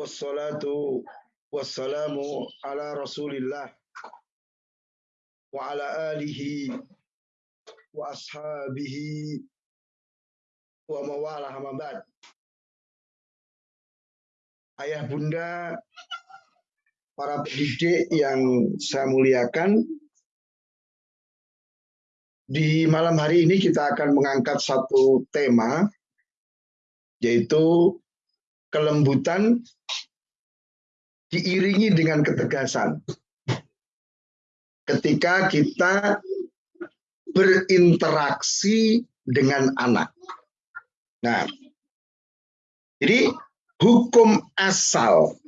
wassalatu wassalamu ala rasulillah wa ala alihi wa ashabihi wa mawalah ba'd. Ayah bunda, para pendidik yang saya muliakan, di malam hari ini kita akan mengangkat satu tema, yaitu kelembutan diiringi dengan ketegasan. Ketika kita berinteraksi dengan anak. Nah, jadi hukum asal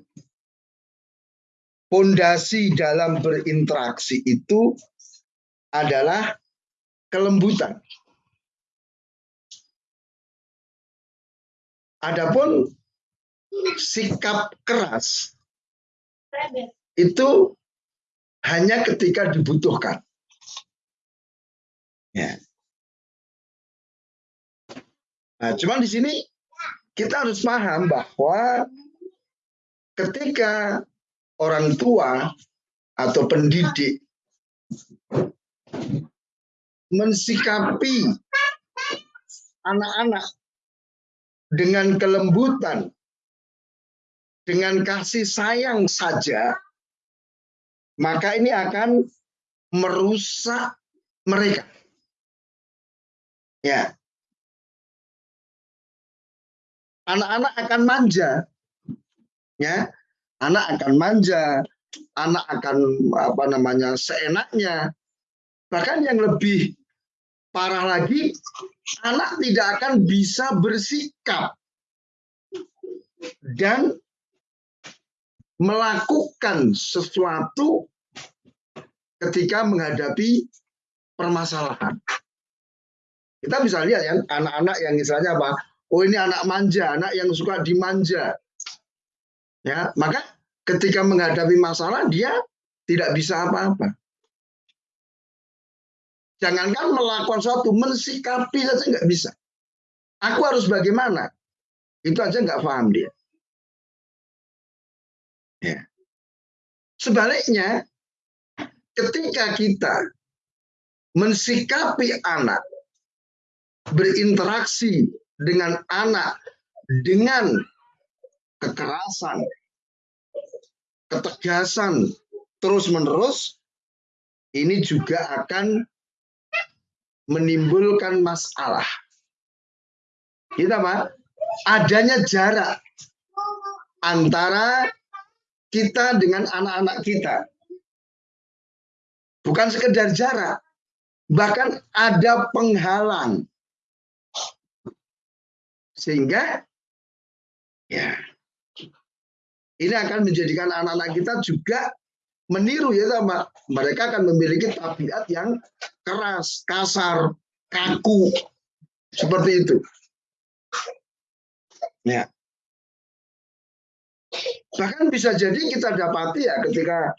pondasi dalam berinteraksi itu adalah kelembutan. Adapun sikap keras itu hanya ketika dibutuhkan. Ya. Nah, cuman di sini kita harus paham bahwa ketika orang tua atau pendidik mensikapi anak-anak dengan kelembutan dengan kasih sayang saja, maka ini akan merusak mereka. Ya. Anak-anak akan manja. Ya. Anak akan manja, anak akan apa namanya seenaknya. Bahkan yang lebih parah lagi, anak tidak akan bisa bersikap dan melakukan sesuatu ketika menghadapi permasalahan. Kita bisa lihat ya anak-anak yang misalnya apa? Oh ini anak manja, anak yang suka dimanja. Ya, maka ketika menghadapi masalah dia tidak bisa apa-apa. Jangankan melakukan sesuatu, mensikapi saja nggak bisa. Aku harus bagaimana? Itu aja nggak paham dia. Ya. Sebaliknya, ketika kita mensikapi anak, berinteraksi dengan anak dengan kekerasan, ketegasan terus-menerus, ini juga akan menimbulkan masalah. Kita apa? Adanya jarak antara kita dengan anak-anak kita. Bukan sekedar jarak, bahkan ada penghalang. Sehingga ya ini akan menjadikan anak-anak kita juga meniru ya sama mereka akan memiliki tabiat yang keras, kasar, kaku seperti itu. Ya. Bahkan bisa jadi kita dapati ya ketika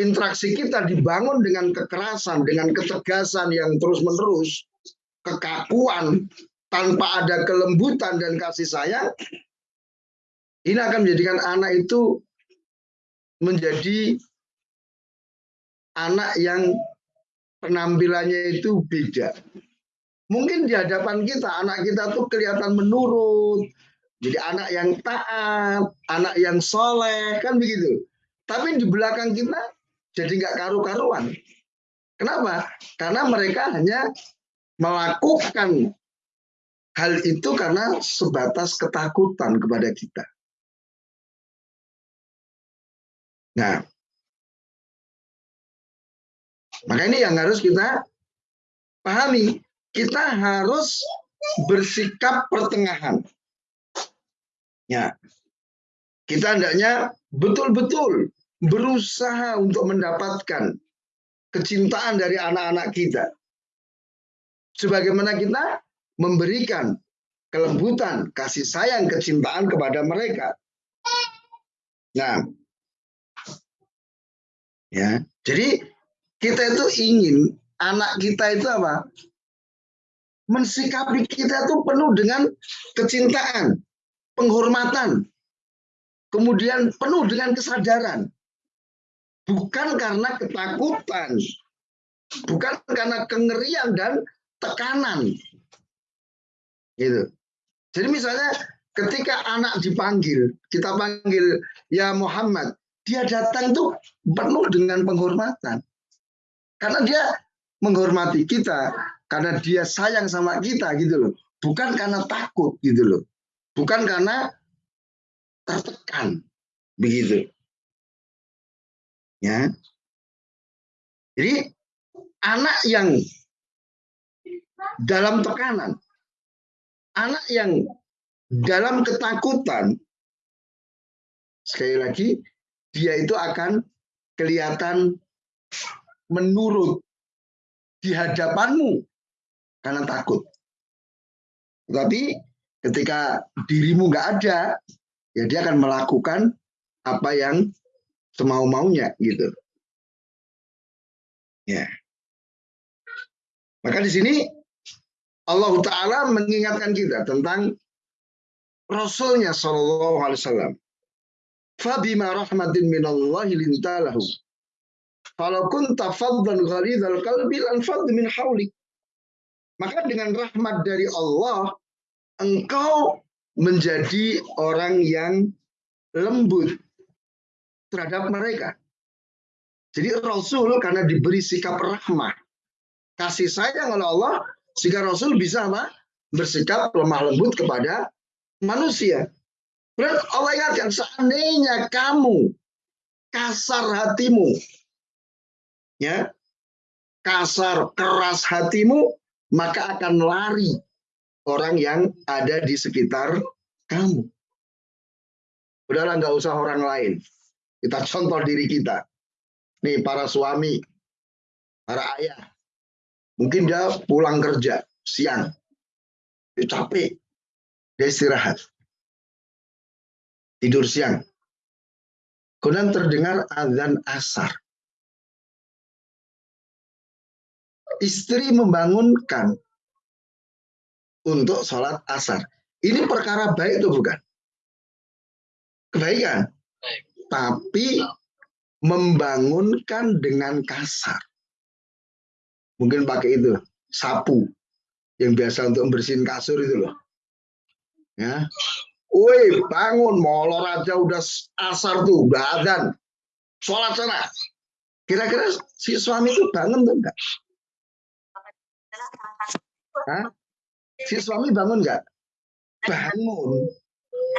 interaksi kita dibangun dengan kekerasan, dengan ketegasan yang terus-menerus, kekakuan, tanpa ada kelembutan dan kasih sayang, ini akan menjadikan anak itu menjadi anak yang penampilannya itu beda. Mungkin di hadapan kita, anak kita tuh kelihatan menurut, jadi anak yang taat, anak yang soleh, kan begitu. Tapi di belakang kita jadi nggak karu-karuan. Kenapa? Karena mereka hanya melakukan hal itu karena sebatas ketakutan kepada kita. Nah, maka ini yang harus kita pahami. Kita harus bersikap pertengahan. Ya. Kita hendaknya betul-betul berusaha untuk mendapatkan kecintaan dari anak-anak kita. Sebagaimana kita memberikan kelembutan, kasih sayang, kecintaan kepada mereka. Nah, ya, jadi kita itu ingin anak kita itu apa? Mensikapi kita itu penuh dengan kecintaan, penghormatan, kemudian penuh dengan kesadaran. Bukan karena ketakutan, bukan karena kengerian dan tekanan. Gitu. Jadi misalnya ketika anak dipanggil, kita panggil ya Muhammad, dia datang tuh penuh dengan penghormatan. Karena dia menghormati kita, karena dia sayang sama kita gitu loh. Bukan karena takut gitu loh. Bukan karena tertekan begitu. Ya. Jadi anak yang dalam tekanan, anak yang dalam ketakutan, sekali lagi dia itu akan kelihatan menurut di hadapanmu karena takut. Tapi ketika dirimu nggak ada, ya dia akan melakukan apa yang semau maunya gitu. Ya. Maka di sini Allah Taala mengingatkan kita tentang Rasulnya Shallallahu Alaihi Wasallam. Fabima rahmatin minallahi lintalahu. Kalau kunta faddan ghalidhal qalbi lan min haulik. Maka dengan rahmat dari Allah, engkau menjadi orang yang lembut terhadap mereka. Jadi Rasul karena diberi sikap rahmah, kasih sayang oleh Allah, sehingga Rasul bisa apa? bersikap lemah lembut kepada manusia. Berarti Allah ingatkan, seandainya kamu kasar hatimu, ya kasar keras hatimu, maka akan lari orang yang ada di sekitar kamu. Udahlah nggak usah orang lain. Kita contoh diri kita. Nih para suami, para ayah. Mungkin dia pulang kerja siang. Dia capek. Dia istirahat. Tidur siang. Kemudian terdengar azan asar. Istri membangunkan untuk sholat asar. Ini perkara baik itu bukan? Kebaikan. Tapi membangunkan dengan kasar. Mungkin pakai itu, sapu yang biasa untuk membersihin kasur itu loh. Ya. Woi, bangun, molor aja udah asar tuh, udah adzan. Sholat sana. Kira-kira si suami itu bangun tuh enggak? Hah? Si suami bangun enggak? Bangun.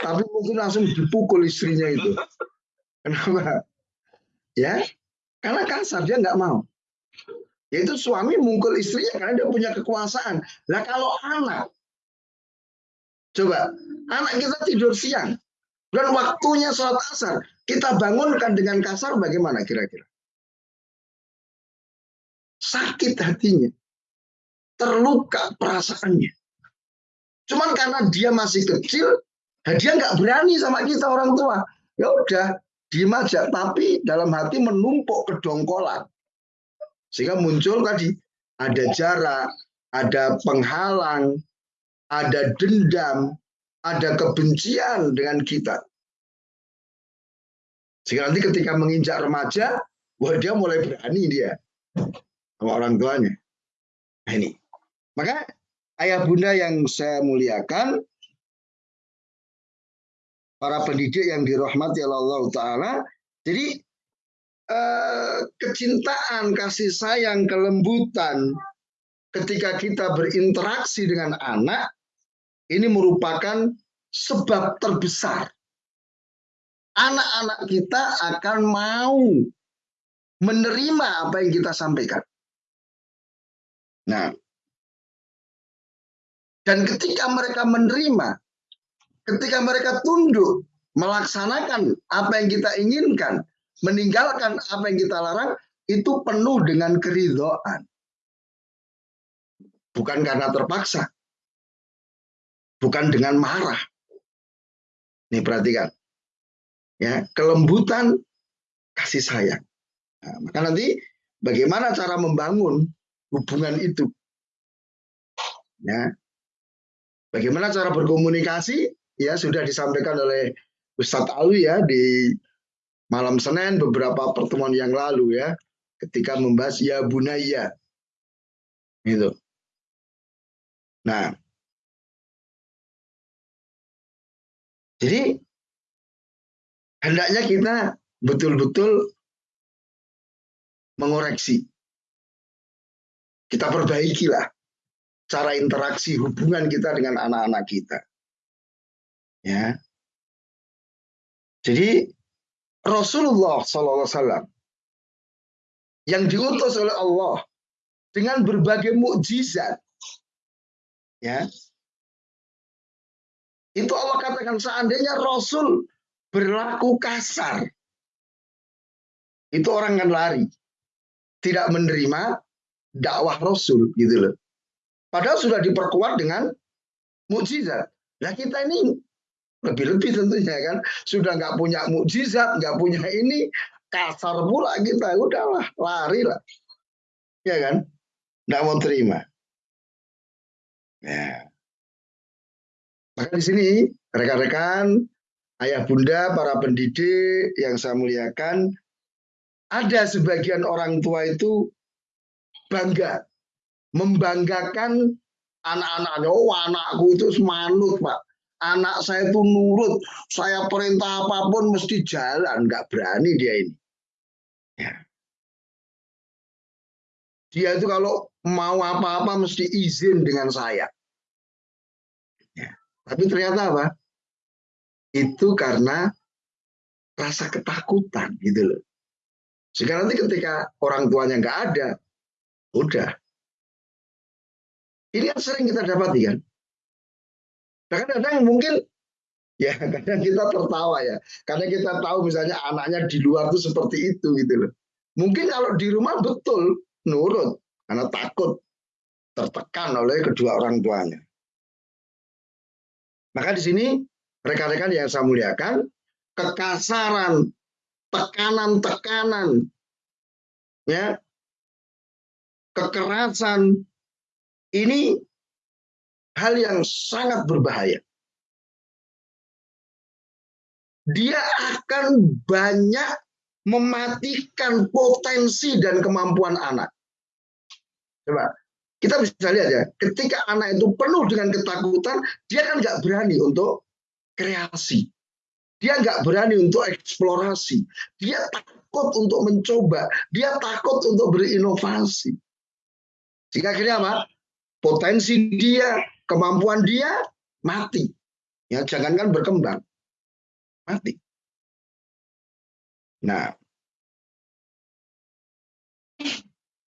Tapi mungkin langsung dipukul istrinya itu. Kenapa? Ya, karena kasar dia nggak mau. Yaitu suami mungkul istrinya karena dia punya kekuasaan. Lah kalau anak, coba anak kita tidur siang dan waktunya sholat asar, kita bangunkan dengan kasar bagaimana kira-kira? Sakit hatinya, terluka perasaannya. Cuman karena dia masih kecil, dia nggak berani sama kita orang tua. Ya udah, diem aja, tapi dalam hati menumpuk kedongkolan. Sehingga muncul tadi ada jarak, ada penghalang, ada dendam, ada kebencian dengan kita. Sehingga nanti ketika menginjak remaja, wah dia mulai berani dia sama orang tuanya. Nah ini. Maka ayah bunda yang saya muliakan, para pendidik yang dirahmati Allah Ta'ala. Jadi eh, kecintaan, kasih sayang, kelembutan ketika kita berinteraksi dengan anak ini merupakan sebab terbesar. Anak-anak kita akan mau menerima apa yang kita sampaikan. Nah, dan ketika mereka menerima, ketika mereka tunduk melaksanakan apa yang kita inginkan, meninggalkan apa yang kita larang, itu penuh dengan keridhaan. Bukan karena terpaksa. Bukan dengan marah. Nih perhatikan. Ya, kelembutan kasih sayang. Nah, maka nanti bagaimana cara membangun hubungan itu? Ya. Bagaimana cara berkomunikasi? ya sudah disampaikan oleh Ustadz Alwi ya di malam Senin beberapa pertemuan yang lalu ya ketika membahas ya bunaya itu. Nah, jadi hendaknya kita betul-betul mengoreksi. Kita perbaikilah cara interaksi hubungan kita dengan anak-anak kita. Ya. Jadi Rasulullah SAW yang diutus oleh Allah dengan berbagai mukjizat, ya, itu Allah katakan seandainya Rasul berlaku kasar, itu orang akan lari, tidak menerima dakwah Rasul, gitu loh. Padahal sudah diperkuat dengan mukjizat. Nah kita ini lebih-lebih tentunya kan sudah nggak punya mukjizat, nggak punya ini kasar pula kita, udahlah lari lah, ya kan? Nggak mau terima. Ya. Maka di sini rekan-rekan, ayah bunda, para pendidik yang saya muliakan, ada sebagian orang tua itu bangga membanggakan anak-anaknya. Oh, anakku itu semanut, Pak. Anak saya itu nurut. Saya perintah apa pun mesti jalan. Nggak berani dia ini. Ya. Dia itu kalau mau apa-apa mesti izin dengan saya. Ya. Tapi ternyata apa? Itu karena rasa ketakutan gitu loh. Sehingga nanti ketika orang tuanya nggak ada, udah ini yang sering kita dapati kan. Kadang-kadang mungkin ya kadang kita tertawa ya. Karena kita tahu misalnya anaknya di luar tuh seperti itu gitu loh. Mungkin kalau di rumah betul nurut karena takut tertekan oleh kedua orang tuanya. Maka di sini rekan-rekan yang saya muliakan, kekasaran, tekanan-tekanan, ya, kekerasan, ini hal yang sangat berbahaya. Dia akan banyak mematikan potensi dan kemampuan anak. Coba kita bisa lihat ya, ketika anak itu penuh dengan ketakutan, dia kan nggak berani untuk kreasi. Dia nggak berani untuk eksplorasi. Dia takut untuk mencoba. Dia takut untuk berinovasi. Sehingga akhirnya apa? Potensi dia, kemampuan dia mati. Ya, jangankan berkembang. Mati. Nah,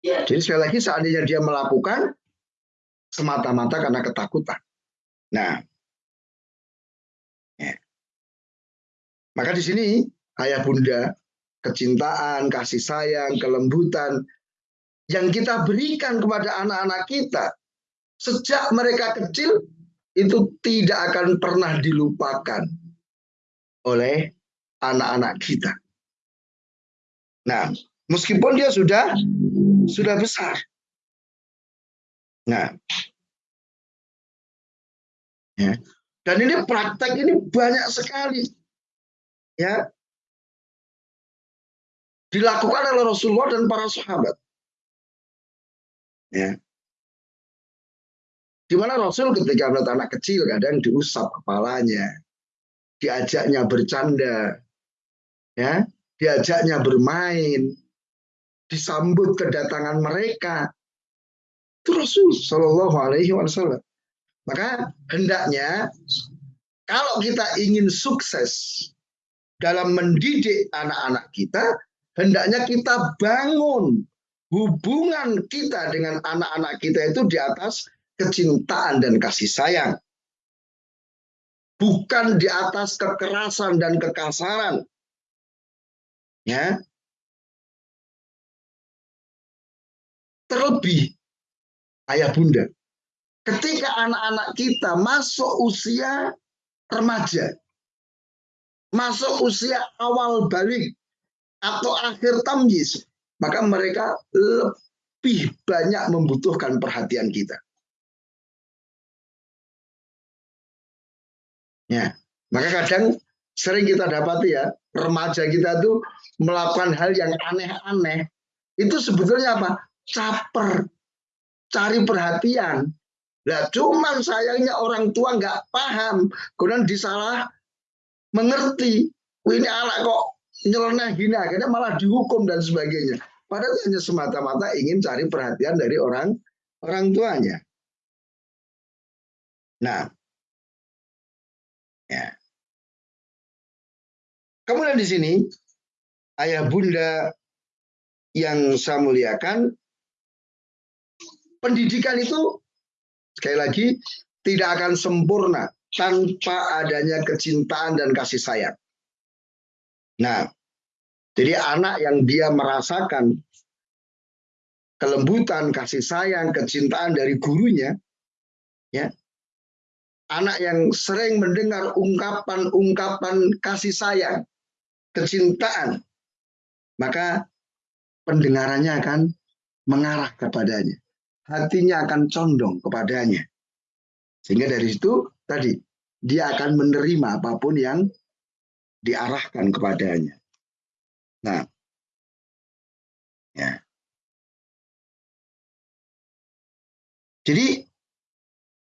jadi sekali lagi seandainya dia melakukan semata-mata karena ketakutan. Nah, ya. maka di sini ayah bunda, kecintaan, kasih sayang, kelembutan yang kita berikan kepada anak-anak kita sejak mereka kecil itu tidak akan pernah dilupakan oleh anak-anak kita. Nah, meskipun dia sudah sudah besar. Nah, ya. Dan ini praktek ini banyak sekali. Ya. Dilakukan oleh Rasulullah dan para sahabat. Ya. Di mana Rasul ketika melihat anak kecil kadang diusap kepalanya, diajaknya bercanda, ya, diajaknya bermain, disambut kedatangan mereka. Itu Rasul Shallallahu Alaihi Wasallam. Maka hendaknya kalau kita ingin sukses dalam mendidik anak-anak kita, hendaknya kita bangun hubungan kita dengan anak-anak kita itu di atas kecintaan dan kasih sayang. Bukan di atas kekerasan dan kekasaran. Ya. Terlebih ayah bunda. Ketika anak-anak kita masuk usia remaja, masuk usia awal balik atau akhir tamyiz, maka mereka lebih banyak membutuhkan perhatian kita. Ya, maka kadang sering kita dapati ya, remaja kita tuh melakukan hal yang aneh-aneh. Itu sebetulnya apa? Caper, cari perhatian. Nah, cuman sayangnya orang tua nggak paham, kemudian disalah mengerti. ini anak kok nyeleneh gini, akhirnya malah dihukum dan sebagainya. Padahal hanya semata-mata ingin cari perhatian dari orang orang tuanya. Nah, ya. Kemudian di sini ayah bunda yang saya muliakan, pendidikan itu sekali lagi tidak akan sempurna tanpa adanya kecintaan dan kasih sayang. Nah, jadi anak yang dia merasakan kelembutan, kasih sayang, kecintaan dari gurunya, ya, anak yang sering mendengar ungkapan-ungkapan kasih sayang, kecintaan, maka pendengarannya akan mengarah kepadanya. Hatinya akan condong kepadanya. Sehingga dari situ tadi dia akan menerima apa pun yang diarahkan kepadanya. Nah, ya. Jadi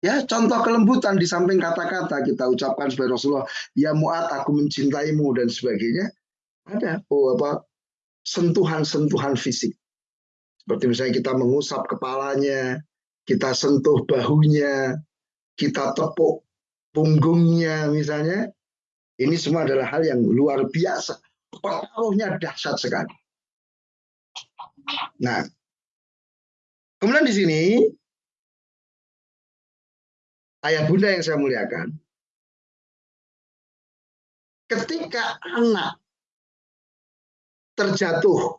ya contoh kelembutan di samping kata-kata kita ucapkan sebagai Rasulullah, ya muat aku mencintaimu dan sebagainya ada oh apa sentuhan-sentuhan fisik. Seperti misalnya kita mengusap kepalanya, kita sentuh bahunya, kita tepuk punggungnya misalnya. Ini semua adalah hal yang luar biasa. Pengaruhnya dahsyat sekali. Nah, kemudian di sini ayah bunda yang saya muliakan, ketika anak terjatuh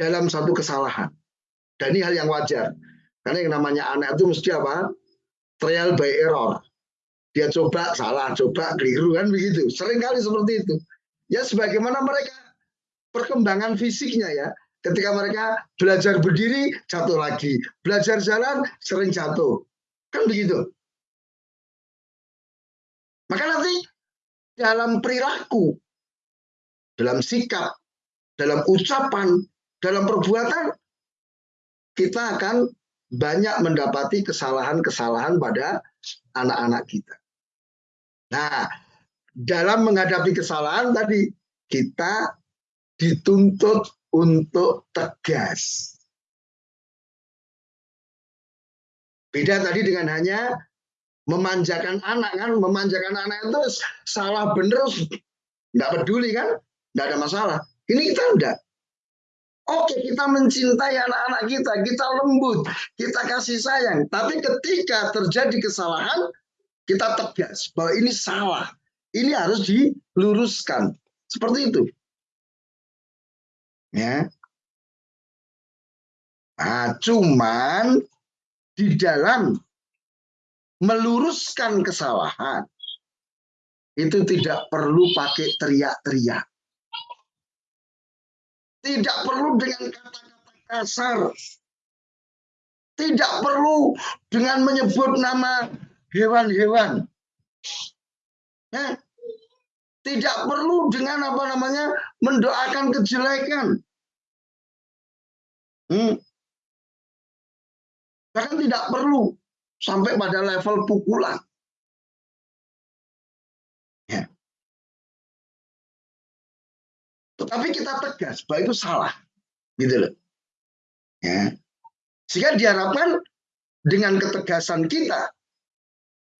dalam satu kesalahan. Dan ini hal yang wajar. Karena yang namanya anak itu mesti apa? Trial by error. Dia coba salah, coba keliru kan begitu. Sering kali seperti itu. Ya sebagaimana mereka perkembangan fisiknya ya. Ketika mereka belajar berdiri, jatuh lagi. Belajar jalan, sering jatuh. Kan begitu. Maka nanti dalam perilaku, dalam sikap, dalam ucapan, dalam perbuatan, kita akan banyak mendapati kesalahan-kesalahan pada anak-anak kita. Nah, dalam menghadapi kesalahan tadi, kita dituntut untuk tegas. Beda tadi dengan hanya memanjakan anak kan, memanjakan anak itu salah bener, nggak peduli kan, nggak ada masalah. Ini kita enggak. Oke, kita mencintai anak-anak kita, kita lembut, kita kasih sayang. Tapi ketika terjadi kesalahan, kita tegas bahwa ini salah. Ini harus diluruskan. Seperti itu. Ya. Nah, cuman di dalam meluruskan kesalahan itu tidak perlu pakai teriak-teriak. Tidak perlu dengan kata-kata kasar. Tidak perlu dengan menyebut nama hewan-hewan. Ya. Tidak perlu dengan apa namanya mendoakan kejelekan. Hmm. Bahkan tidak perlu sampai pada level pukulan. Tetapi kita tegas bahwa itu salah. Gitu loh. Ya. Sehingga diharapkan dengan ketegasan kita,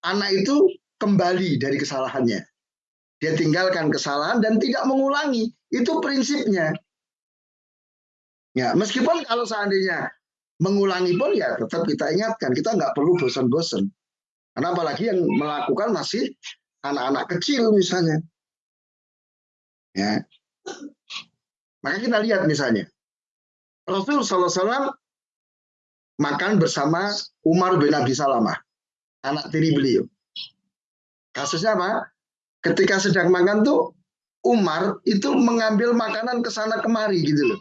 anak itu kembali dari kesalahannya. Dia tinggalkan kesalahan dan tidak mengulangi. Itu prinsipnya. Ya, meskipun kalau seandainya mengulangi pun ya tetap kita ingatkan. Kita nggak perlu bosan-bosan. Karena apalagi yang melakukan masih anak-anak kecil misalnya. Ya, maka kita lihat misalnya, Rasul SAW makan bersama Umar bin Abi Salamah, anak tiri beliau. Kasusnya apa? Ketika sedang makan tuh Umar itu mengambil makanan ke sana kemari gitu loh.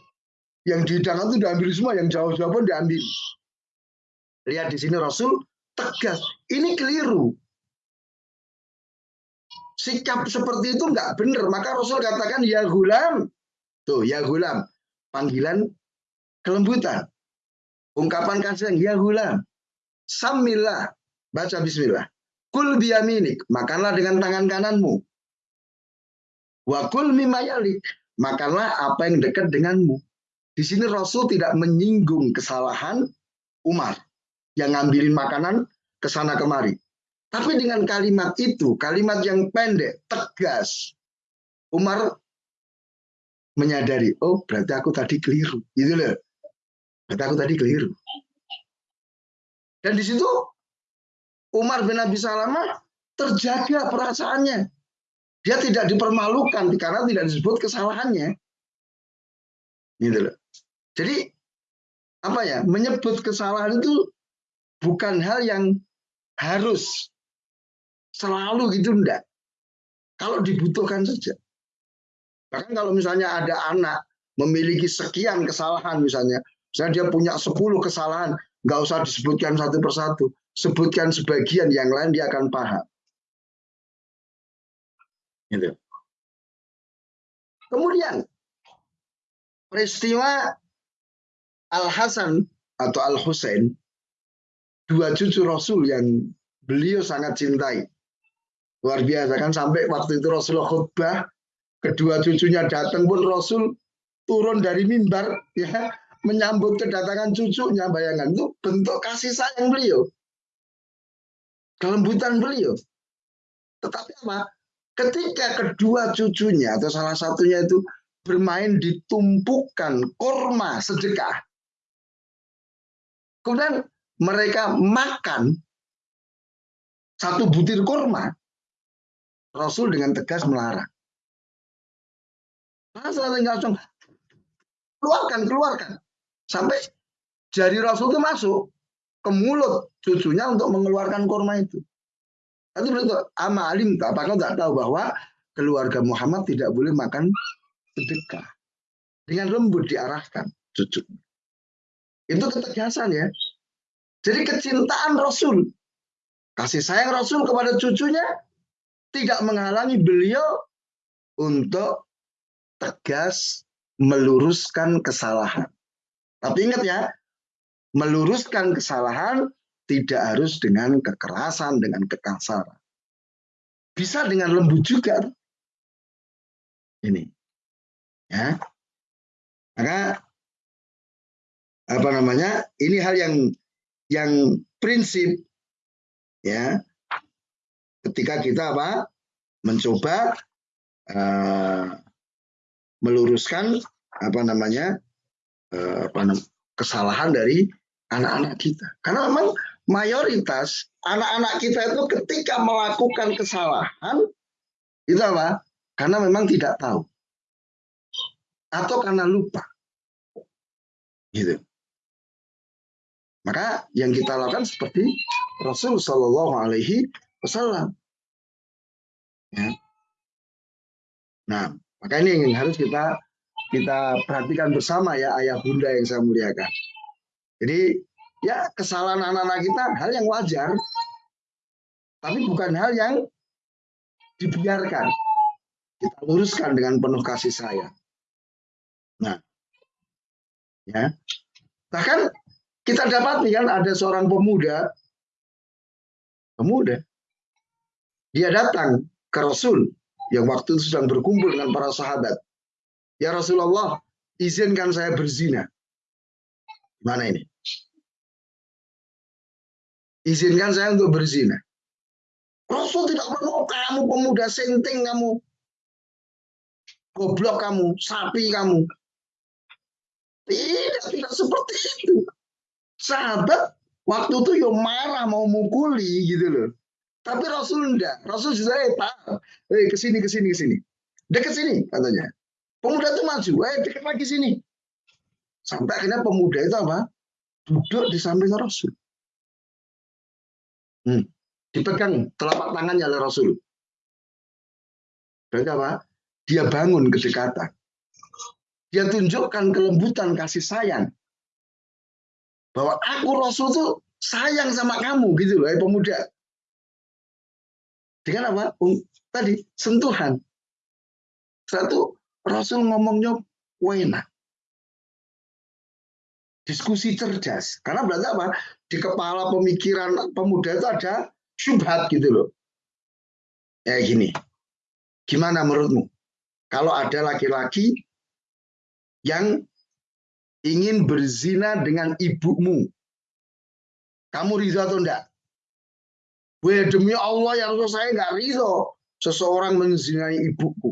Yang di dalam itu diambil semua, yang jauh-jauh pun diambil. Lihat di sini Rasul tegas, ini keliru. sikap seperti itu nggak benar. Maka Rasul katakan ya gulam. Tuh ya gulam. Panggilan kelembutan. Ungkapan kasih ya gulam. Samillah. Baca bismillah. Kul biyaminik. Makanlah dengan tangan kananmu. Wakul mimayalik. Makanlah apa yang dekat denganmu. Di sini Rasul tidak menyinggung kesalahan Umar yang ngambilin makanan ke sana kemari. Tapi dengan kalimat itu, kalimat yang pendek, tegas, Umar menyadari, oh berarti aku tadi keliru. Gitu loh. Berarti aku tadi keliru. Dan di situ Umar bin Abi Salamah terjaga perasaannya. Dia tidak dipermalukan karena tidak disebut kesalahannya. Gitu loh. Jadi apa ya? Menyebut kesalahan itu bukan hal yang harus selalu gitu enggak. Kalau dibutuhkan saja. Bahkan kalau misalnya ada anak memiliki sekian kesalahan misalnya, misalnya dia punya 10 kesalahan, nggak usah disebutkan satu persatu, sebutkan sebagian yang lain dia akan paham. Gitu. Kemudian peristiwa Al Hasan atau Al Husain dua cucu Rasul yang beliau sangat cintai. Luar biasa kan sampai waktu itu Rasulullah khutbah, kedua cucunya datang pun Rasul turun dari mimbar ya menyambut kedatangan cucunya. Bayangan itu bentuk kasih sayang beliau. Kelembutan beliau. Tetapi apa? Ketika kedua cucunya atau salah satunya itu bermain di tumpukan korma sedekah kemudian mereka makan satu butir kurma, Rasul dengan tegas melarang. Rasul langsung keluarkan, keluarkan. Sampai jari Rasul itu masuk ke mulut cucunya untuk mengeluarkan kurma itu. Itu berarti ama alim apakah tidak tahu bahwa keluarga Muhammad tidak boleh makan sedekah. Dengan lembut diarahkan cucu. Itu ketegasan ya. Jadi kecintaan Rasul, kasih sayang Rasul kepada cucunya tidak menghalangi beliau untuk tegas meluruskan kesalahan. Tapi ingat ya, meluruskan kesalahan tidak harus dengan kekerasan, dengan kekasaran. Bisa dengan lembut juga. Ini. Ya. Maka apa namanya? Ini hal yang yang prinsip ya. Ketika kita apa? Mencoba uh, meluruskan apa namanya uh, apa namanya, kesalahan dari anak-anak kita. Karena memang mayoritas anak-anak kita itu ketika melakukan kesalahan itu apa? Karena memang tidak tahu. Atau karena lupa. Gitu maka yang kita lakukan seperti Rasul Shallallahu Alaihi Wasallam. Ya. Nah, maka ini yang harus kita kita perhatikan bersama ya ayah bunda yang saya muliakan. Jadi ya kesalahan anak-anak kita hal yang wajar, tapi bukan hal yang dibiarkan. Kita luruskan dengan penuh kasih sayang. Nah, ya bahkan kita dapat kan ada seorang pemuda, pemuda, dia datang ke Rasul yang waktu itu sedang berkumpul dengan para sahabat. Ya Rasulullah, izinkan saya berzina. Mana ini? Izinkan saya untuk berzina. Rasul tidak mau kamu pemuda senting kamu. Goblok kamu, sapi kamu. Tidak, tidak seperti itu sahabat waktu itu yo marah mau mukuli gitu loh. Tapi Rasul enggak. Rasul sudah eh Pak, eh ke sini ke sini ke sini. Dekat sini katanya. Pemuda itu maju, eh dekat lagi sini. Sampai akhirnya pemuda itu apa? Duduk di samping Rasul. Hmm. Dipegang telapak tangannya oleh Rasul. Berarti apa? Dia bangun kedekatan. Dia tunjukkan kelembutan kasih sayang bahwa aku Rasul tuh sayang sama kamu gitu loh, pemuda. Dengan apa? Tadi sentuhan. Satu Rasul ngomongnya wena. Diskusi cerdas. Karena berarti apa? Di kepala pemikiran pemuda itu ada syubhat gitu loh. Ya gini. Gimana menurutmu? Kalau ada laki-laki yang ingin berzina dengan ibumu, kamu ridho atau enggak? Weh demi Allah ya Rasul saya enggak ridho seseorang menzinai ibuku.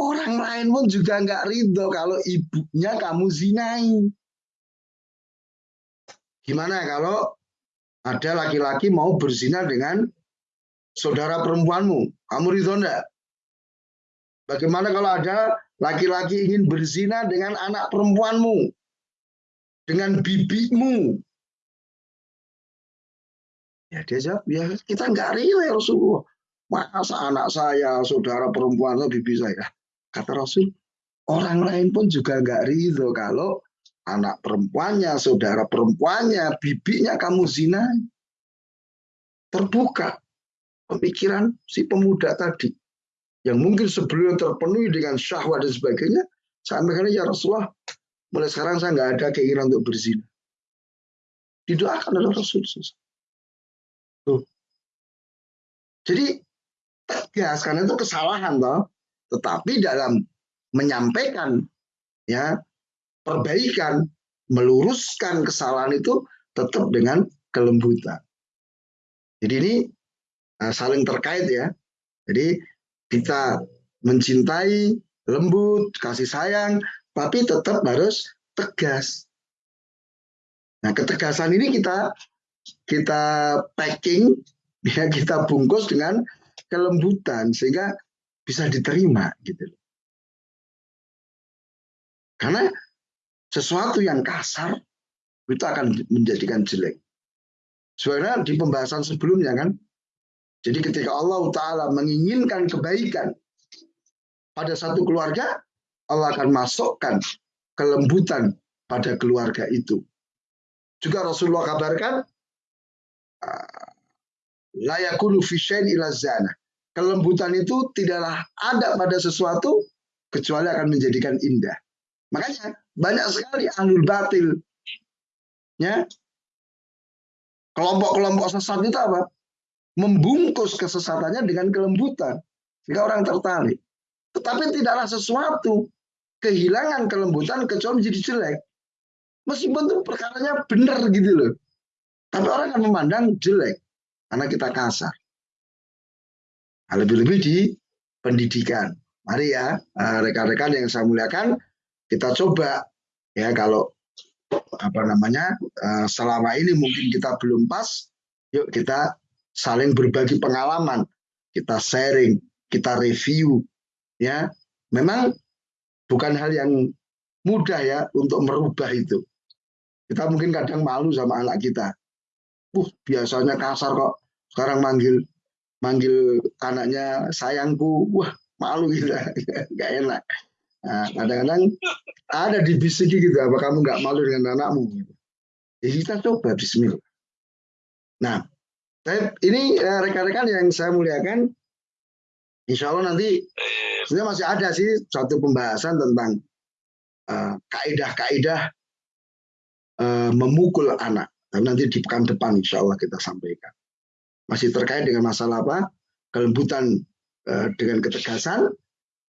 Orang lain pun juga enggak ridho kalau ibunya kamu zinai. Gimana kalau ada laki-laki mau berzina dengan saudara perempuanmu? Kamu ridho enggak? Bagaimana kalau ada laki-laki ingin berzina dengan anak perempuanmu? dengan bibimu. Ya dia jawab, ya kita nggak rela ya Rasulullah. Masa anak saya, saudara perempuan bibi saya. Kata Rasul, orang lain pun juga nggak ridho kalau anak perempuannya, saudara perempuannya, bibinya kamu zina. Terbuka pemikiran si pemuda tadi. Yang mungkin sebelum terpenuhi dengan syahwat dan sebagainya. Sampai ya Rasulullah, Mulai sekarang saya nggak ada keinginan untuk berzina. Didoakan oleh Rasul. Tuh. Jadi tegas karena itu kesalahan toh. Tetapi dalam menyampaikan ya perbaikan, meluruskan kesalahan itu tetap dengan kelembutan. Jadi ini uh, saling terkait ya. Jadi kita mencintai, lembut, kasih sayang, tapi tetap harus tegas. Nah, ketegasan ini kita kita packing, ya kita bungkus dengan kelembutan sehingga bisa diterima gitu. Karena sesuatu yang kasar itu akan menjadikan jelek. Sebenarnya di pembahasan sebelumnya kan, jadi ketika Allah Ta'ala menginginkan kebaikan pada satu keluarga, Allah akan masukkan kelembutan pada keluarga itu. Juga Rasulullah kabarkan, ah, layakulu fisyain ila zana. Kelembutan itu tidaklah ada pada sesuatu kecuali akan menjadikan indah. Makanya banyak sekali ahlul batil. Ya. Kelompok-kelompok sesat itu apa? Membungkus kesesatannya dengan kelembutan. Sehingga orang tertarik. Tetapi tidaklah sesuatu kehilangan kelembutan kecuali menjadi jelek. Meskipun itu perkaranya benar gitu loh. Tapi orang akan memandang jelek karena kita kasar. Nah, lebih-lebih di pendidikan. Mari ya eh, rekan-rekan yang saya muliakan, kita coba ya kalau apa namanya eh, selama ini mungkin kita belum pas, yuk kita saling berbagi pengalaman, kita sharing, kita review, ya. Memang bukan hal yang mudah ya untuk merubah itu. Kita mungkin kadang malu sama anak kita. Uh, biasanya kasar kok. Sekarang manggil manggil anaknya sayangku. Wah, malu kita. Gak enak. Nah, kadang-kadang ada di bisiki gitu, apa kamu nggak malu dengan anakmu? Gitu. Jadi kita coba Bismillah. Nah, saya, ini eh, rekan-rekan yang saya muliakan, insya Allah nanti sebenarnya masih ada sih satu pembahasan tentang uh, kaidah-kaidah uh, memukul anak. Dan nanti di pekan depan insya Allah kita sampaikan. Masih terkait dengan masalah apa? Kelembutan uh, dengan ketegasan.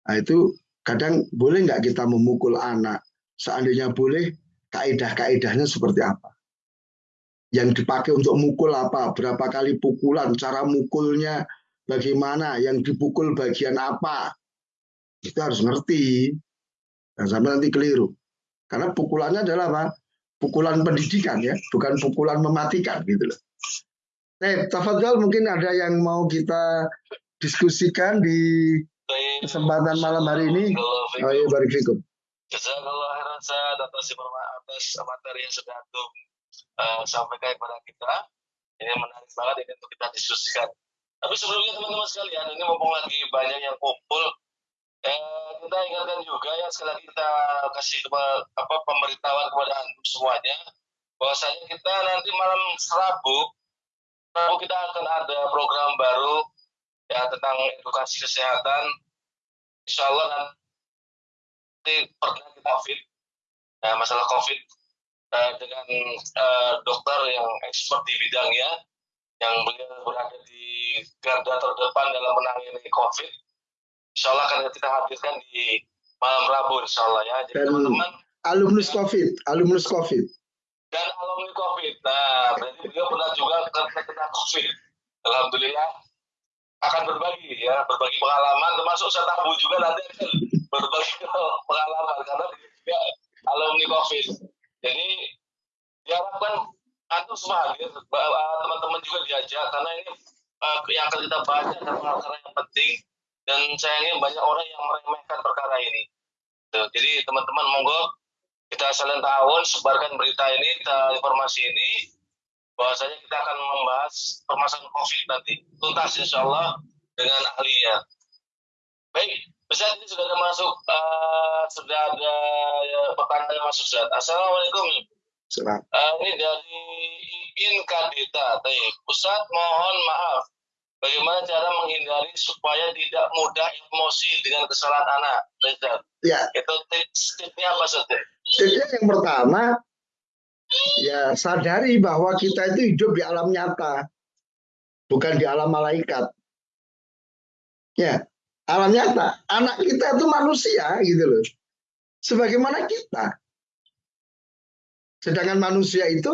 Nah, itu kadang boleh nggak kita memukul anak? Seandainya boleh, kaidah-kaidahnya seperti apa? Yang dipakai untuk mukul apa? Berapa kali pukulan? Cara mukulnya bagaimana? Yang dipukul bagian apa? Kita harus ngerti. Dan sampai nanti keliru. Karena pukulannya adalah apa? Pukulan pendidikan ya, bukan pukulan mematikan gitu loh. Eh, Tafadhol mungkin ada yang mau kita diskusikan di kesempatan malam hari ini. Oh iya, barik fikum. Jazakallah khairan atas atas materi yang sudah antum uh, sampaikan kepada kita. Ini menarik banget ini untuk kita diskusikan. Tapi sebelumnya teman-teman sekalian, ini mumpung lagi banyak yang kumpul, eh, kita ingatkan juga ya sekali lagi kita kasih kepada apa pemberitahuan kepada antum semuanya bahwasanya kita nanti malam Rabu Rabu kita akan ada program baru ya tentang edukasi kesehatan. Insya Allah nanti pernah kita COVID, ya, masalah COVID uh, dengan uh, dokter yang expert di bidangnya, yang beliau berada di garda terdepan dalam menangani COVID. Insya Allah akan kita hadirkan di malam Rabu, Insya Allah ya. Jadi teman-teman alumnus COVID, alumnus COVID. Dan alumni COVID. Nah, berarti beliau pernah juga kena COVID. Alhamdulillah akan berbagi ya, berbagi pengalaman termasuk saya tabu juga nanti akan berbagi pengalaman karena dia alumni COVID. Jadi diharapkan antum semua hadir, teman-teman juga diajak karena ini uh, yang akan kita bahas adalah perkara yang penting dan sayangnya banyak orang yang meremehkan perkara ini. Jadi teman-teman monggo kita saling tahun sebarkan berita ini, kita informasi ini, bahwasanya kita akan membahas permasalahan COVID nanti. Tuntas insya Allah dengan ahlinya. Baik, Ustaz ini sudah ada masuk, uh, sudah ada ya, pertanyaan yang masuk Ustaz. Assalamualaikum. Uh, ini dari Iin Kadita. Ustaz mohon maaf, bagaimana cara menghindari supaya tidak mudah emosi dengan kesalahan anak? Ustaz. Ya. Itu tips, tipsnya apa saja? Tipsnya yang pertama, ya sadari bahwa kita itu hidup di alam nyata, bukan di alam malaikat. Ya, alam nyata. Anak kita itu manusia gitu loh. Sebagaimana kita. Sedangkan manusia itu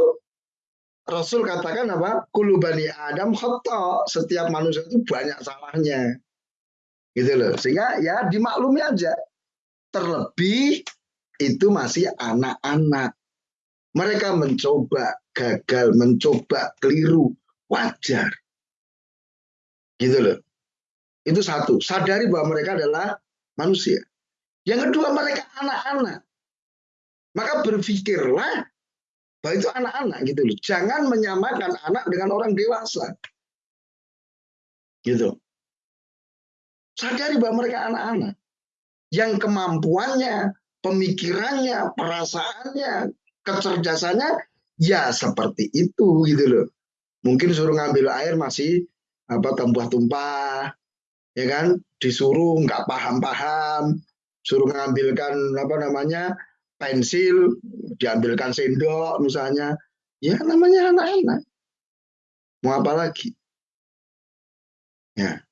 Rasul katakan apa? Kulubani Adam khoto. Setiap manusia itu banyak salahnya. Gitu loh. Sehingga ya dimaklumi aja. Terlebih itu masih anak-anak. Mereka mencoba gagal, mencoba keliru, wajar. Gitu loh. Itu satu, sadari bahwa mereka adalah manusia. Yang kedua, mereka anak-anak. Maka berpikirlah bahwa itu anak-anak gitu loh. Jangan menyamakan anak dengan orang dewasa. Gitu. Sadari bahwa mereka anak-anak. Yang kemampuannya, pemikirannya, perasaannya, kecerdasannya ya seperti itu gitu loh. Mungkin suruh ngambil air masih apa tumpah-tumpah, ya kan? Disuruh nggak paham-paham, suruh ngambilkan apa namanya pensil, diambilkan sendok misalnya, ya namanya anak-anak. Mau apa lagi? Ya.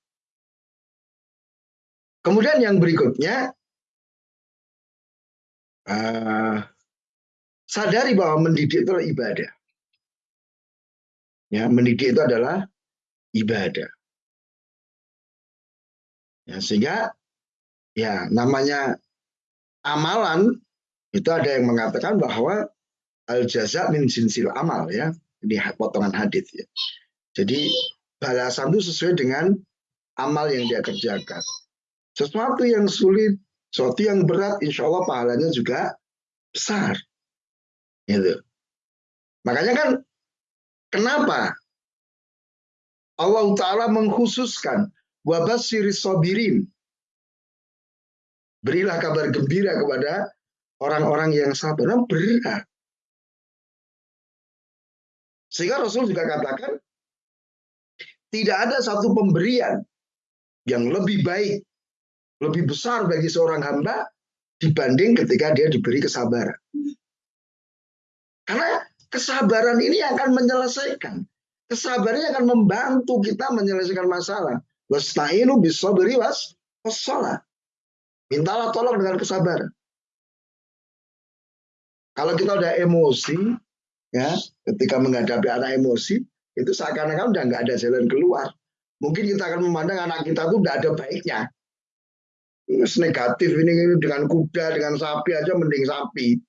Kemudian yang berikutnya uh, sadari bahwa mendidik itu ibadah. Ya, mendidik itu adalah ibadah. Ya, sehingga ya namanya amalan itu ada yang mengatakan bahwa al jaza min sinsil amal ya. Ini potongan hadis ya. Jadi balasan itu sesuai dengan amal yang dia kerjakan. Sesuatu yang sulit sesuatu yang berat, insya Allah pahalanya juga besar. Gitu. Makanya kan kenapa Allah Ta'ala mengkhususkan wabasiri sobirin. Berilah kabar gembira kepada orang-orang yang sabar. Nah, berat. Sehingga Rasul juga katakan, tidak ada satu pemberian yang lebih baik lebih besar bagi seorang hamba dibanding ketika dia diberi kesabaran. Karena kesabaran ini akan menyelesaikan. Kesabarannya akan membantu kita menyelesaikan masalah. Wasta'inu beri was sholat. Mintalah tolong dengan kesabaran. Kalau kita udah emosi, ya, ketika menghadapi anak emosi, itu seakan-akan udah nggak ada jalan keluar. Mungkin kita akan memandang anak kita tuh nggak ada baiknya. Ini negatif ini dengan kuda, dengan sapi aja mending sapi.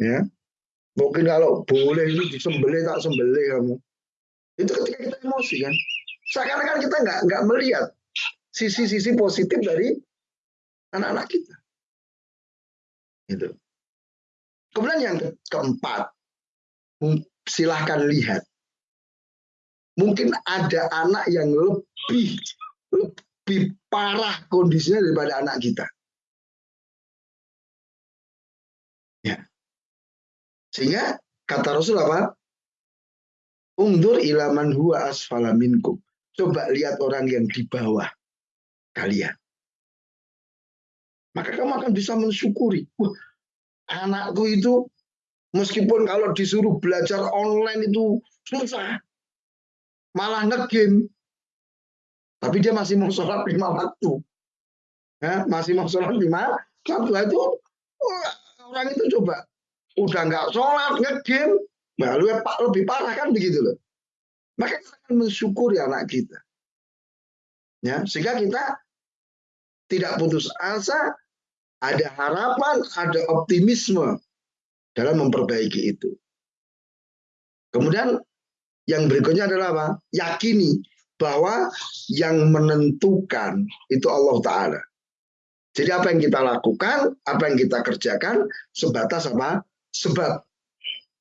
Ya. Mungkin kalau boleh itu disembelih tak sembelih kamu. Itu ketika kita emosi kan. Seakan-akan kita nggak nggak melihat sisi-sisi positif dari anak-anak kita. Itu. Kemudian yang keempat, silahkan lihat. Mungkin ada anak yang lebih lebih parah kondisinya daripada anak kita. Ya. Sehingga kata Rasul apa? Ungdur ilaman huwa asfala minkum. Coba lihat orang yang di bawah kalian. Maka kamu akan bisa mensyukuri. Wah, anakku itu meskipun kalau disuruh belajar online itu susah. Malah ngegame. Tapi dia masih mau sholat lima waktu. Ya, masih mau sholat lima waktu itu orang itu coba udah nggak sholat ngegame Nah, lebih parah kan begitu loh. Maka kita akan mensyukuri anak kita. Ya, sehingga kita tidak putus asa, ada harapan, ada optimisme dalam memperbaiki itu. Kemudian yang berikutnya adalah apa? Yakini bahwa yang menentukan itu Allah Ta'ala. Jadi apa yang kita lakukan, apa yang kita kerjakan, sebatas apa? Sebab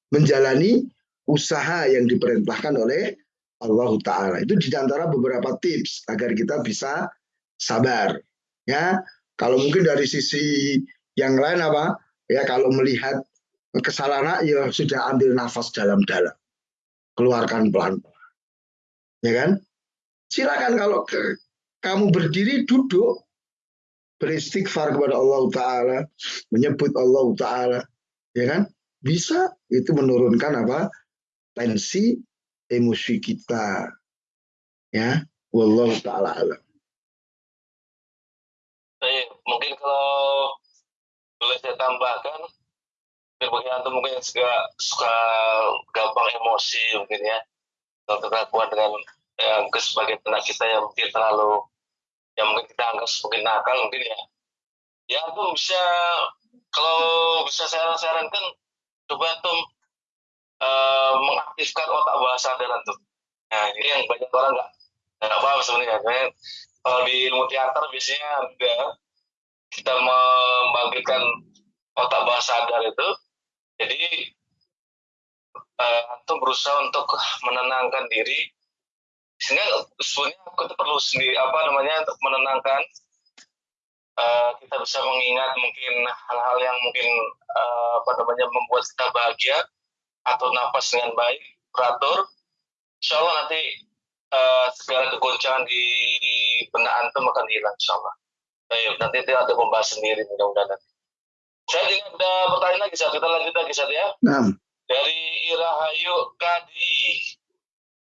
menjalani usaha yang diperintahkan oleh Allah Ta'ala. Itu di antara beberapa tips agar kita bisa sabar. Ya, kalau mungkin dari sisi yang lain apa? Ya, kalau melihat kesalahan ya sudah ambil nafas dalam-dalam. Keluarkan pelan-pelan. Ya kan? Silakan kalau ke, kamu berdiri duduk beristighfar kepada Allah Ta'ala, menyebut Allah Ta'ala, ya kan? bisa itu menurunkan apa tensi emosi kita ya. Wallahu taala alam. Baik, mungkin kalau boleh saya tambahkan bagi antum mungkin suka, suka gampang emosi mungkin ya. Untuk kelakuan dengan yang ke sebagian anak kita yang mungkin terlalu yang mungkin kita anggap mungkin nakal mungkin ya. Ya antum bisa kalau bisa saya sarankan coba tuh uh, mengaktifkan otak bawah sadar tuh. Nah ini yang banyak orang nggak nggak paham sebenarnya. Kalau di ilmu teater biasanya ada kita membangkitkan otak bawah sadar itu. Jadi uh, berusaha untuk menenangkan diri sehingga sebenarnya kita perlu sendiri apa namanya untuk menenangkan uh, kita bisa mengingat mungkin hal-hal yang mungkin uh, apa namanya membuat kita bahagia atau nafas dengan baik teratur insya Allah nanti uh, segala kegoncangan di benak antum akan hilang insya Allah Baik, nanti itu ada pembahasan sendiri mudah-mudahan nanti. Saya juga ada pertanyaan lagi, saat kita lanjut lagi, saat ya. Nah. Dari Irahayu Kadi.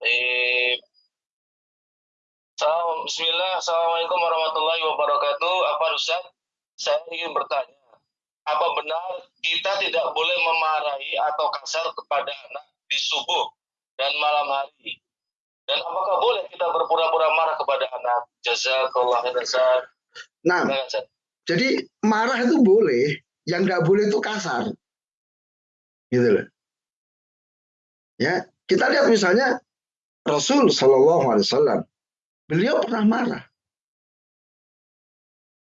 Eh, Bismillah, Assalamualaikum warahmatullahi wabarakatuh. Apa Ustaz? Saya ingin bertanya, apa benar kita tidak boleh memarahi atau kasar kepada anak di subuh dan malam hari? Dan apakah boleh kita berpura-pura marah kepada anak? Jazakallah khairan. Nah, jadi marah itu boleh, yang nggak boleh itu kasar. Gitu loh. Ya, kita lihat misalnya Rasul Shallallahu Alaihi Wasallam Beliau pernah marah.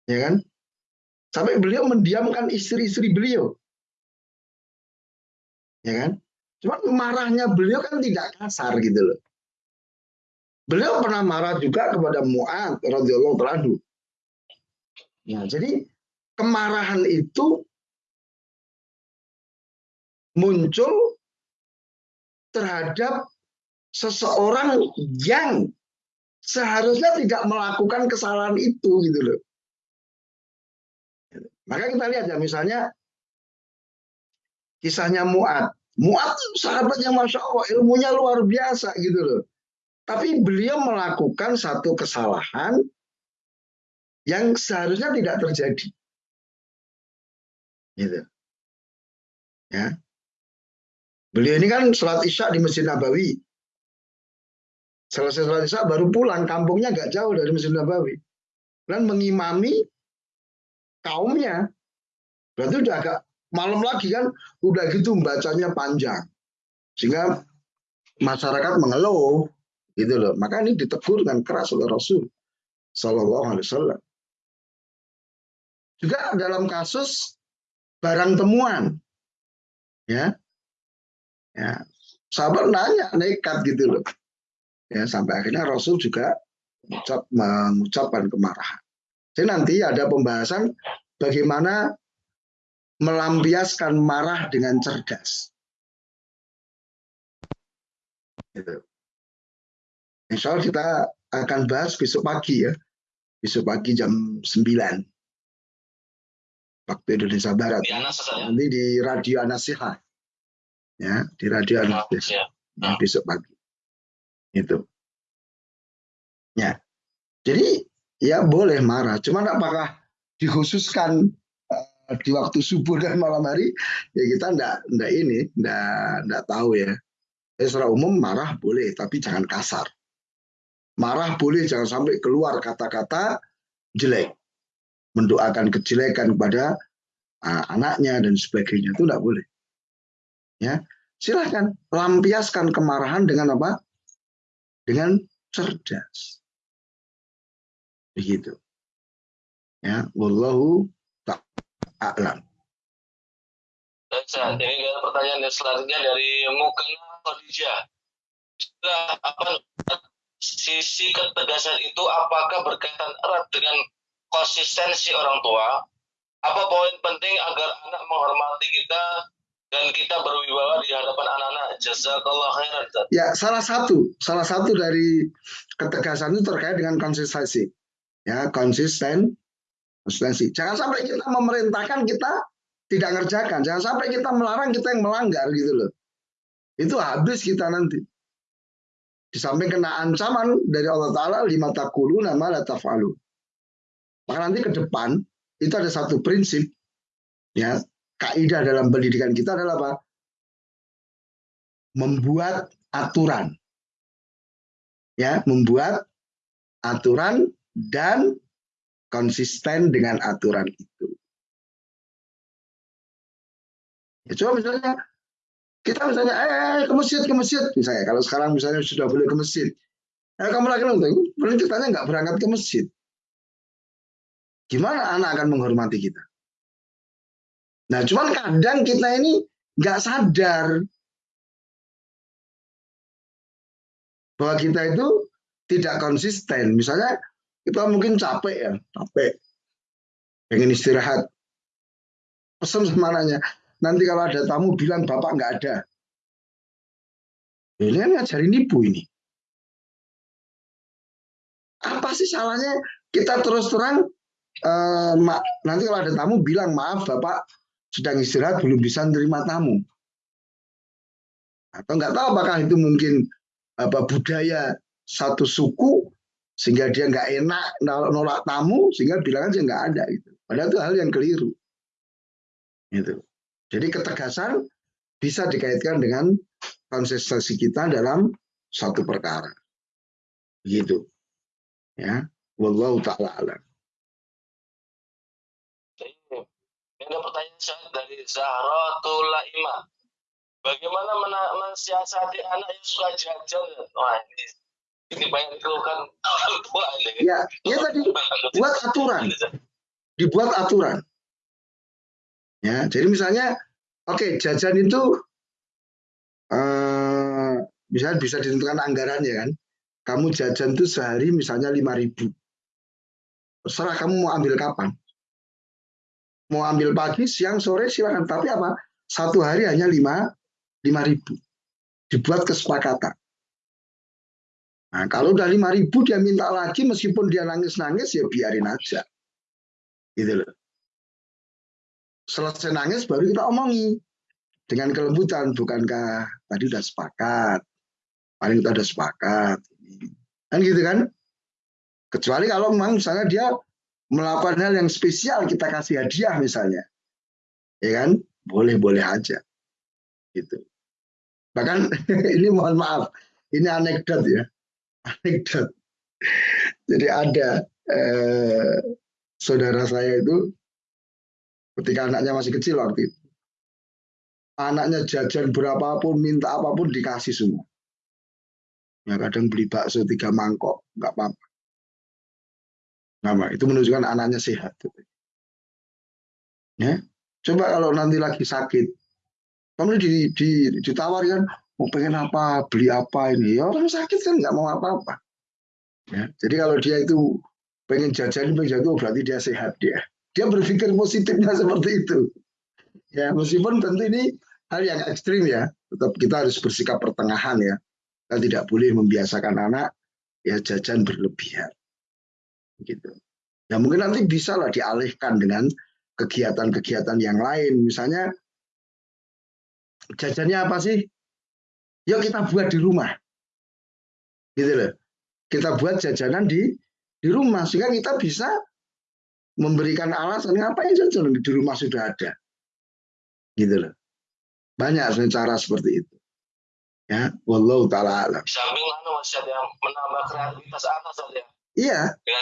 Ya kan? Sampai beliau mendiamkan istri-istri beliau. Ya kan? Cuma marahnya beliau kan tidak kasar gitu loh. Beliau pernah marah juga kepada Mu'ad radhiyallahu anhu. Ya, jadi kemarahan itu muncul terhadap seseorang yang seharusnya tidak melakukan kesalahan itu gitu loh. Maka kita lihat ya misalnya kisahnya Muat. Muat sahabat yang masya Allah ilmunya luar biasa gitu loh. Tapi beliau melakukan satu kesalahan yang seharusnya tidak terjadi. Gitu. Ya. Beliau ini kan sholat isya di Masjid Nabawi. Selesai sholat isya baru pulang, kampungnya nggak jauh dari Masjid Nabawi. Dan mengimami kaumnya. Berarti udah agak malam lagi kan, udah gitu bacanya panjang. Sehingga masyarakat mengeluh, gitu loh. Maka ini ditegur dengan keras oleh Rasul Sallallahu Alaihi Wasallam. Juga dalam kasus barang temuan, ya, ya, sahabat nanya nekat gitu loh ya sampai akhirnya Rasul juga mengucap, mengucapkan kemarahan. Jadi nanti ada pembahasan bagaimana melampiaskan marah dengan cerdas. Gitu. Insya Allah kita akan bahas besok pagi ya. Besok pagi jam 9. Waktu Indonesia Barat. Di saya. Nanti di Radio Anasiha. Ya, di Radio Anasiha. Ya. Ya, besok pagi. Itu. Ya. Jadi ya boleh marah. Cuman apakah dikhususkan uh, di waktu subuh dan malam hari? Ya kita enggak, enggak ini, enggak, enggak tahu ya. Ya, secara umum marah boleh, tapi jangan kasar. Marah boleh, jangan sampai keluar kata-kata jelek. Mendoakan kejelekan kepada uh, anaknya dan sebagainya itu enggak boleh. Ya, silahkan lampiaskan kemarahan dengan apa? Dengan cerdas. Begitu. Ya, wallahu ta'lam. Baik, ini ada pertanyaan yang selanjutnya dari Mukena Khadijah. Sudah apa sisi ketegasan itu apakah berkaitan erat dengan konsistensi orang tua? Apa poin penting agar anak menghormati kita dan kita berwibawa di hadapan anak-anak? Jazakallah khairan. Ya, salah satu, salah satu dari ketegasan itu terkait dengan konsistensi. Ya, konsisten, konsistensi. Jangan sampai kita memerintahkan kita tidak ngerjakan. Jangan sampai kita melarang kita yang melanggar gitu loh. Itu habis kita nanti. Di samping kena ancaman dari Allah Ta'ala, lima takulu nama la. Maka nanti ke depan, itu ada satu prinsip, ya kaidah dalam pendidikan kita adalah apa? Membuat aturan. Ya, membuat aturan dan konsisten dengan aturan itu. Ya, coba misalnya kita misalnya eh ke masjid ke masjid. Misalnya kalau sekarang misalnya sudah boleh ke masjid. Eh, kamu lagi nonton berarti kitanya nggak berangkat ke masjid. Gimana anak akan menghormati kita? Nah cuman kadang kita ini nggak sadar bahwa kita itu tidak konsisten. Misalnya kita mungkin capek ya capek pengen istirahat pesan sama anaknya nanti kalau ada tamu bilang bapak nggak ada. Ini kan ngajarin ibu ini. Apa sih salahnya kita terus terang eh, nanti kalau ada tamu bilang maaf bapak sedang istirahat belum bisa menerima tamu. Atau nggak tahu apakah itu mungkin apa budaya satu suku sehingga dia nggak enak nolak tamu sehingga bilang aja nggak ada itu. Padahal itu hal yang keliru. Gitu. Jadi ketegasan bisa dikaitkan dengan konsistensi kita dalam satu perkara. Begitu. Ya. Wallahu ta'ala alam. Ini ada pertanyaan dari Zahratul Laima. Bagaimana mensiasati anak yang suka jajan? Wah, ini, Ya, ya tadi buat aturan. Dibuat aturan. Ya, jadi misalnya, oke okay, jajan itu uh, bisa ditentukan anggarannya kan. Kamu jajan itu sehari misalnya lima ribu. Terserah kamu mau ambil kapan. Mau ambil pagi, siang, sore silakan. Tapi apa? Satu hari hanya lima lima ribu. Dibuat kesepakatan. Nah, kalau udah lima ribu dia minta lagi meskipun dia nangis-nangis ya biarin aja. Gitu loh. Selesai nangis baru kita omongi. Dengan kelembutan bukankah tadi udah sepakat? Paling kita udah sepakat. Kan gitu kan? Kecuali kalau memang misalnya dia melakukan hal yang spesial kita kasih hadiah misalnya. Ya kan? Boleh boleh aja. Gitu. Bahkan ini mohon maaf. Ini anekdot ya anekdot jadi ada eh, saudara saya itu ketika anaknya masih kecil waktu itu. Anaknya jajan berapapun, minta apa pun dikasih semua. Ya kadang beli bakso tiga mangkok, nggak apa-apa. Nama itu menunjukkan anaknya sehat. Ya, coba kalau nanti lagi sakit, kamu di, di, ditawarkan mau pengen apa, beli apa ini, ya orang sakit kan nggak mau apa-apa. Ya, jadi kalau dia itu pengen jajan, pengen jajan, berarti dia sehat dia. Dia berpikir positifnya seperti itu. Ya, meskipun tentu ini hal yang ekstrim ya, tetap kita harus bersikap pertengahan ya. Kita tidak boleh membiasakan anak ya jajan berlebihan. Gitu. Ya mungkin nanti bisa lah dialihkan dengan kegiatan-kegiatan yang lain. Misalnya jajannya apa sih? Yuk kita buat di rumah. Gitu loh. Kita buat jajanan di di rumah sehingga kita bisa memberikan alasan ngapain jajan di rumah sudah ada. Gitu loh. Banyak cara seperti itu. Ya, wallahu taala alam. Samping anu masih ada yang menambah kreativitas anak saja. Iya,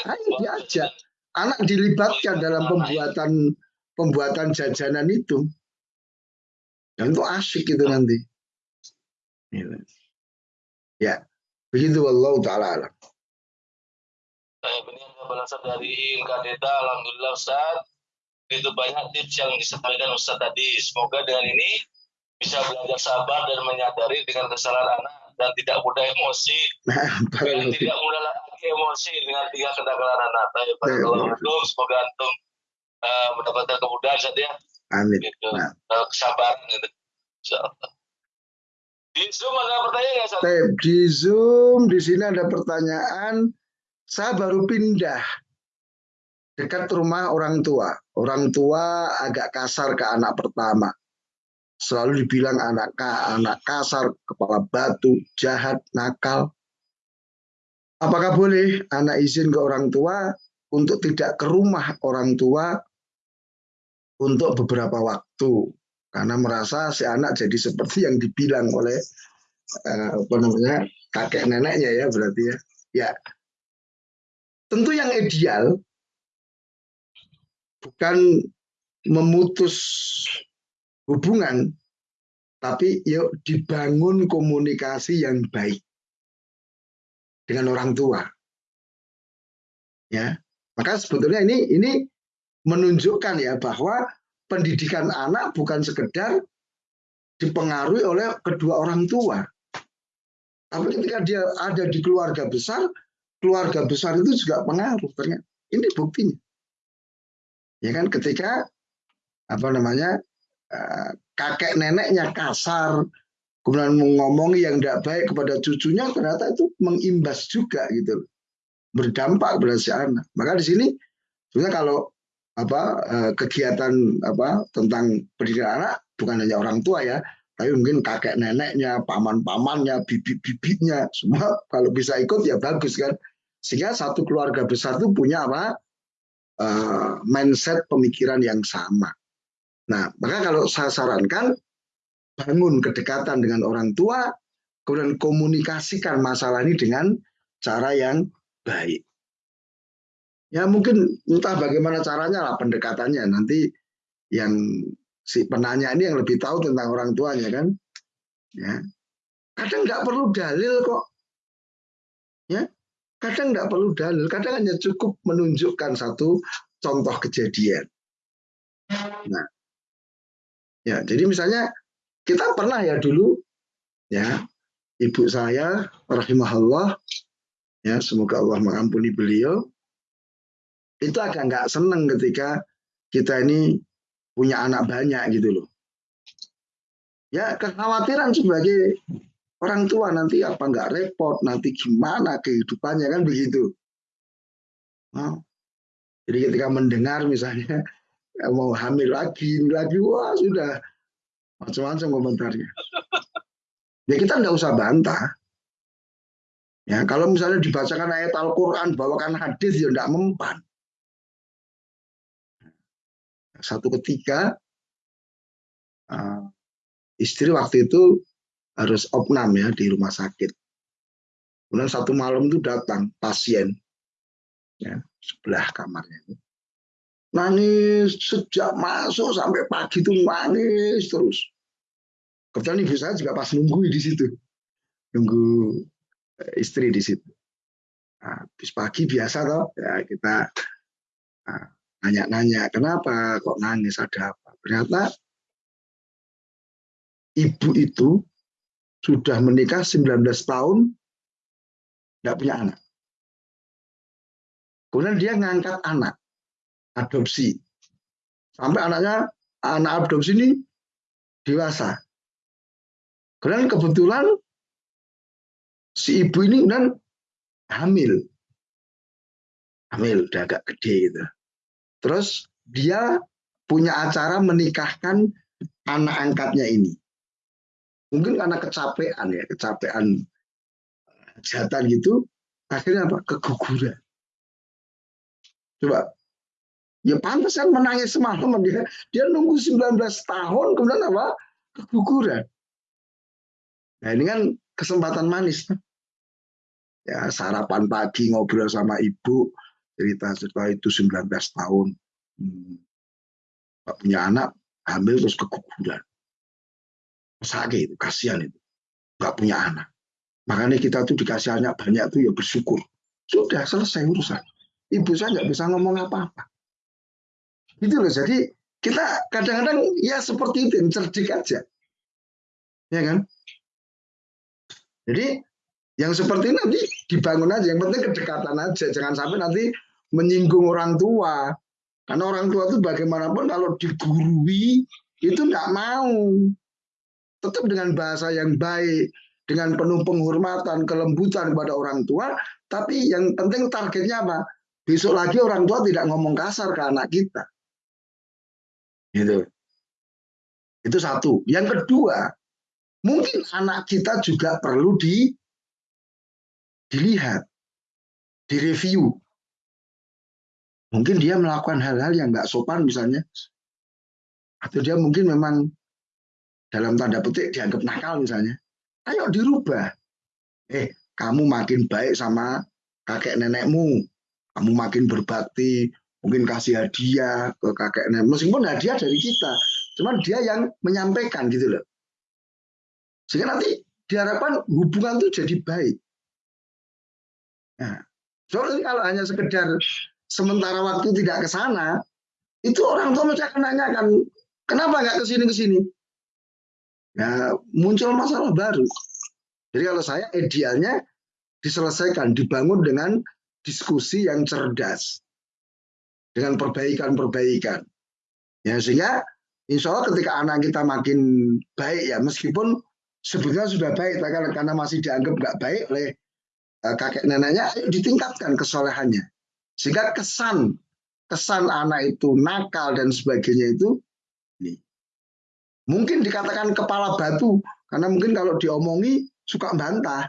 ayo diajak. Anak dilibatkan dalam pembuatan pembuatan jajanan itu. Dan itu asyik itu nanti. Gitu. Ya, begitu wallahu taala alam. Saya benar berasal dari Kadeta, Alhamdulillah Ustaz. Itu banyak tips yang disampaikan Ustaz tadi. Semoga dengan ini bisa belajar sabar dan menyadari dengan kesalahan anak dan tidak mudah emosi Nah, dan tidak mudah lagi emosi dengan tiga kenakalan anak. Tapi kalau antum semoga antum uh, mendapatkan kemudahan saja Amin. gitu, Nah. uh, kesabaran gitu. Insyaallah. Di Zoom ada pertanyaan? Ustaz? Tep, di Zoom di sini ada pertanyaan. Saya baru pindah dekat rumah orang tua. Orang tua agak kasar ke anak pertama. Selalu dibilang anak anak kasar, kepala batu, jahat, nakal. Apakah boleh anak izin ke orang tua untuk tidak ke rumah orang tua untuk beberapa waktu? Karena merasa si anak jadi seperti yang dibilang oleh eh, apa namanya kakek neneknya ya berarti ya. Ya, tentu yang ideal bukan memutus hubungan, tapi yuk dibangun komunikasi yang baik dengan orang tua. Ya, maka sebetulnya ini ini menunjukkan ya bahwa pendidikan anak bukan sekedar dipengaruhi oleh kedua orang tua. Tapi ketika dia ada di keluarga besar, keluarga besar itu juga pengaruh ternyata. Ini buktinya. Ya kan ketika apa namanya eh, kakek neneknya kasar, kemudian mengomongi yang tidak baik kepada cucunya, ternyata itu mengimbas juga gitu, berdampak kepada si anak. Maka di sini sebenarnya kalau apa eh, kegiatan apa tentang pendidikan anak bukan hanya orang tua ya, tapi mungkin kakek neneknya, paman-pamannya, bibit-bibitnya, semua kalau bisa ikut ya bagus kan. Sehingga satu keluarga besar itu punya apa uh, mindset pemikiran yang sama. Nah, maka kalau saya sarankan bangun kedekatan dengan orang tua, kemudian komunikasikan masalah ini dengan cara yang baik. Ya mungkin entah bagaimana caranya lah pendekatannya nanti yang si penanya ini yang lebih tahu tentang orang tuanya kan. Ya. Kadang nggak perlu dalil kok. Ya, kadang nggak perlu dalil, kadang hanya cukup menunjukkan satu contoh kejadian. Nah, ya jadi misalnya kita pernah ya dulu, ya ibu saya rahimahullah, ya semoga Allah mengampuni beliau, itu agak nggak seneng ketika kita ini punya anak banyak gitu loh. Ya kekhawatiran sebagai orang tua nanti apa nggak repot, nanti gimana kehidupannya kan begitu. Nah, jadi ketika mendengar misalnya mau hamil lagi, lagi wah sudah macam-macam komentarnya. Ya kita nggak usah bantah. Ya kalau misalnya dibacakan ayat Al-Quran, bawakan hadis ya nggak mempan. Satu ketika uh, istri waktu itu harus opnam ya di rumah sakit. Kemudian satu malam itu datang pasien ya, sebelah kamarnya. Nangis sejak masuk sampai pagi itu nangis terus. Kebetulan ibu saya juga pas nunggu di situ. Nunggu istri di situ. Nah, habis pagi biasa toh ya kita nanya-nanya kenapa kok nangis ada apa. Ternyata ibu itu sudah menikah 19 tahun tidak punya anak. Kemudian dia ngangkat anak adopsi. Sampai anaknya anak adopsi ini dewasa. Kemudian kebetulan si ibu ini kan hamil. Hamil, udah agak gede gitu. Terus dia punya acara menikahkan anak angkatnya ini. Mungkin karena kecapean ya, kecapean jatan gitu, akhirnya apa? Keguguran. Coba Ya pantas kan menangis semalam dia. Dia nunggu 19 tahun kemudian apa? Keguguran. Nah ini kan kesempatan manis. Ya sarapan pagi ngobrol sama ibu cerita cerita itu 19 tahun. Hmm. Punya anak, hamil terus keguguran. Sakit itu, kasihan itu. Gak punya anak. Makanya kita tuh dikasih anak banyak tuh ya bersyukur. Sudah selesai urusan. Ibu saya nggak bisa ngomong apa-apa. Gitu loh. Jadi kita kadang-kadang ya seperti itu, cerdik aja. Ya kan? Jadi yang seperti ini nanti dibangun aja. Yang penting kedekatan aja. Jangan sampai nanti menyinggung orang tua. Karena orang tua itu bagaimanapun kalau digurui itu nggak mau. Tetap dengan bahasa yang baik, dengan penuh penghormatan, kelembutan kepada orang tua. Tapi yang penting targetnya apa? Besok lagi orang tua tidak ngomong kasar ke anak kita. Gitu. Itu satu. Yang kedua, mungkin anak kita juga perlu di dilihat, direview. Mungkin dia melakukan hal-hal yang nggak sopan misalnya. Atau dia mungkin memang dalam tanda petik dianggap nakal misalnya. Ayo dirubah. Eh, kamu makin baik sama kakek nenekmu. Kamu makin berbakti, mungkin kasih hadiah ke kakek nenek meskipun hadiah dari kita cuman dia yang menyampaikan gitu loh sehingga nanti diharapkan hubungan itu jadi baik nah soalnya kalau hanya sekedar sementara waktu tidak ke sana itu orang tua mesti akan nanyakan kenapa nggak ke sini ke sini ya muncul masalah baru jadi kalau saya idealnya diselesaikan dibangun dengan diskusi yang cerdas dengan perbaikan-perbaikan. Ya, sehingga insya Allah ketika anak kita makin baik ya, meskipun sebetulnya sudah baik, karena masih dianggap nggak baik oleh kakek neneknya, ayo ditingkatkan kesolehannya. Sehingga kesan kesan anak itu nakal dan sebagainya itu ini. Mungkin dikatakan kepala batu, karena mungkin kalau diomongi suka bantah.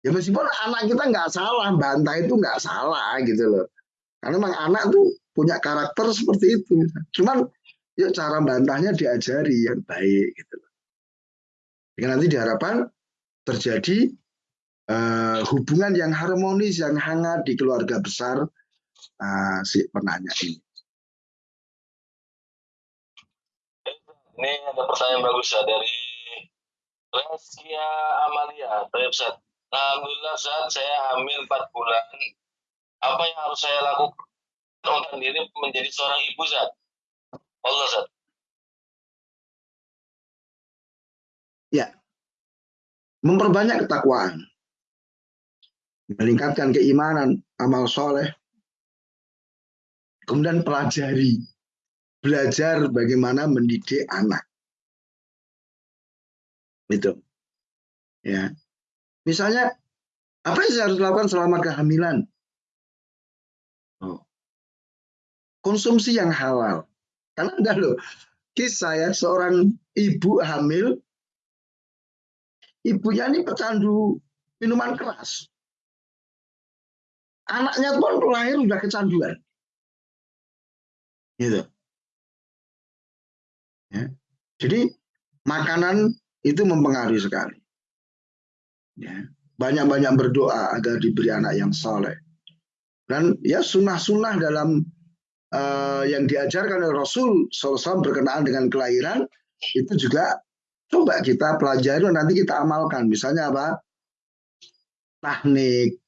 Ya meskipun anak kita nggak salah, bantah itu nggak salah gitu loh. Karena memang anak tuh punya karakter seperti itu. Cuman ya cara bantahnya diajari yang baik gitu. Dengan nanti diharapkan terjadi uh, hubungan yang harmonis, yang hangat di keluarga besar uh, si penanya ini. Ini ada pertanyaan bagus ya dari Reskia Amalia. Alhamdulillah saat saya hamil 4 bulan apa yang harus saya lakukan untuk diri menjadi seorang ibu Zat? Allah Zat. Ya. Memperbanyak ketakwaan. Meningkatkan keimanan, amal soleh. Kemudian pelajari. Belajar bagaimana mendidik anak. Itu. Ya. Misalnya, apa yang saya harus lakukan selama kehamilan? konsumsi yang halal. Karena enggak loh, kisah ya seorang ibu hamil, ibunya ini pecandu minuman keras. Anaknya pun lahir udah kecanduan. Gitu. Ya. Jadi makanan itu mempengaruhi sekali. Ya. Banyak-banyak berdoa agar diberi anak yang soleh. Dan ya sunnah-sunnah dalam uh, yang diajarkan oleh Rasul SAW berkenaan dengan kelahiran itu juga coba kita pelajari nanti kita amalkan. Misalnya apa? Tahnik,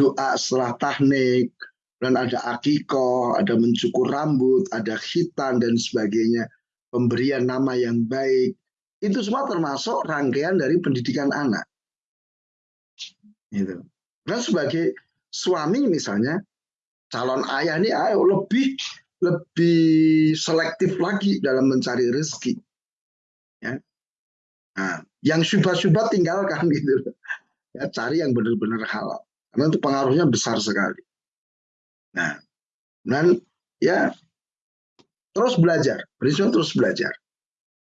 doa setelah tahnik, dan ada akikoh, ada mencukur rambut, ada khitan dan sebagainya, pemberian nama yang baik. Itu semua termasuk rangkaian dari pendidikan anak. Gitu. Dan sebagai suami misalnya, calon ayah ini ayo lebih lebih selektif lagi dalam mencari rezeki. Ya. Nah, yang syubhat-syubhat tinggalkan gitu. ya cari yang benar-benar halal karena itu pengaruhnya besar sekali. Nah dan ya terus belajar. Prinsip terus belajar.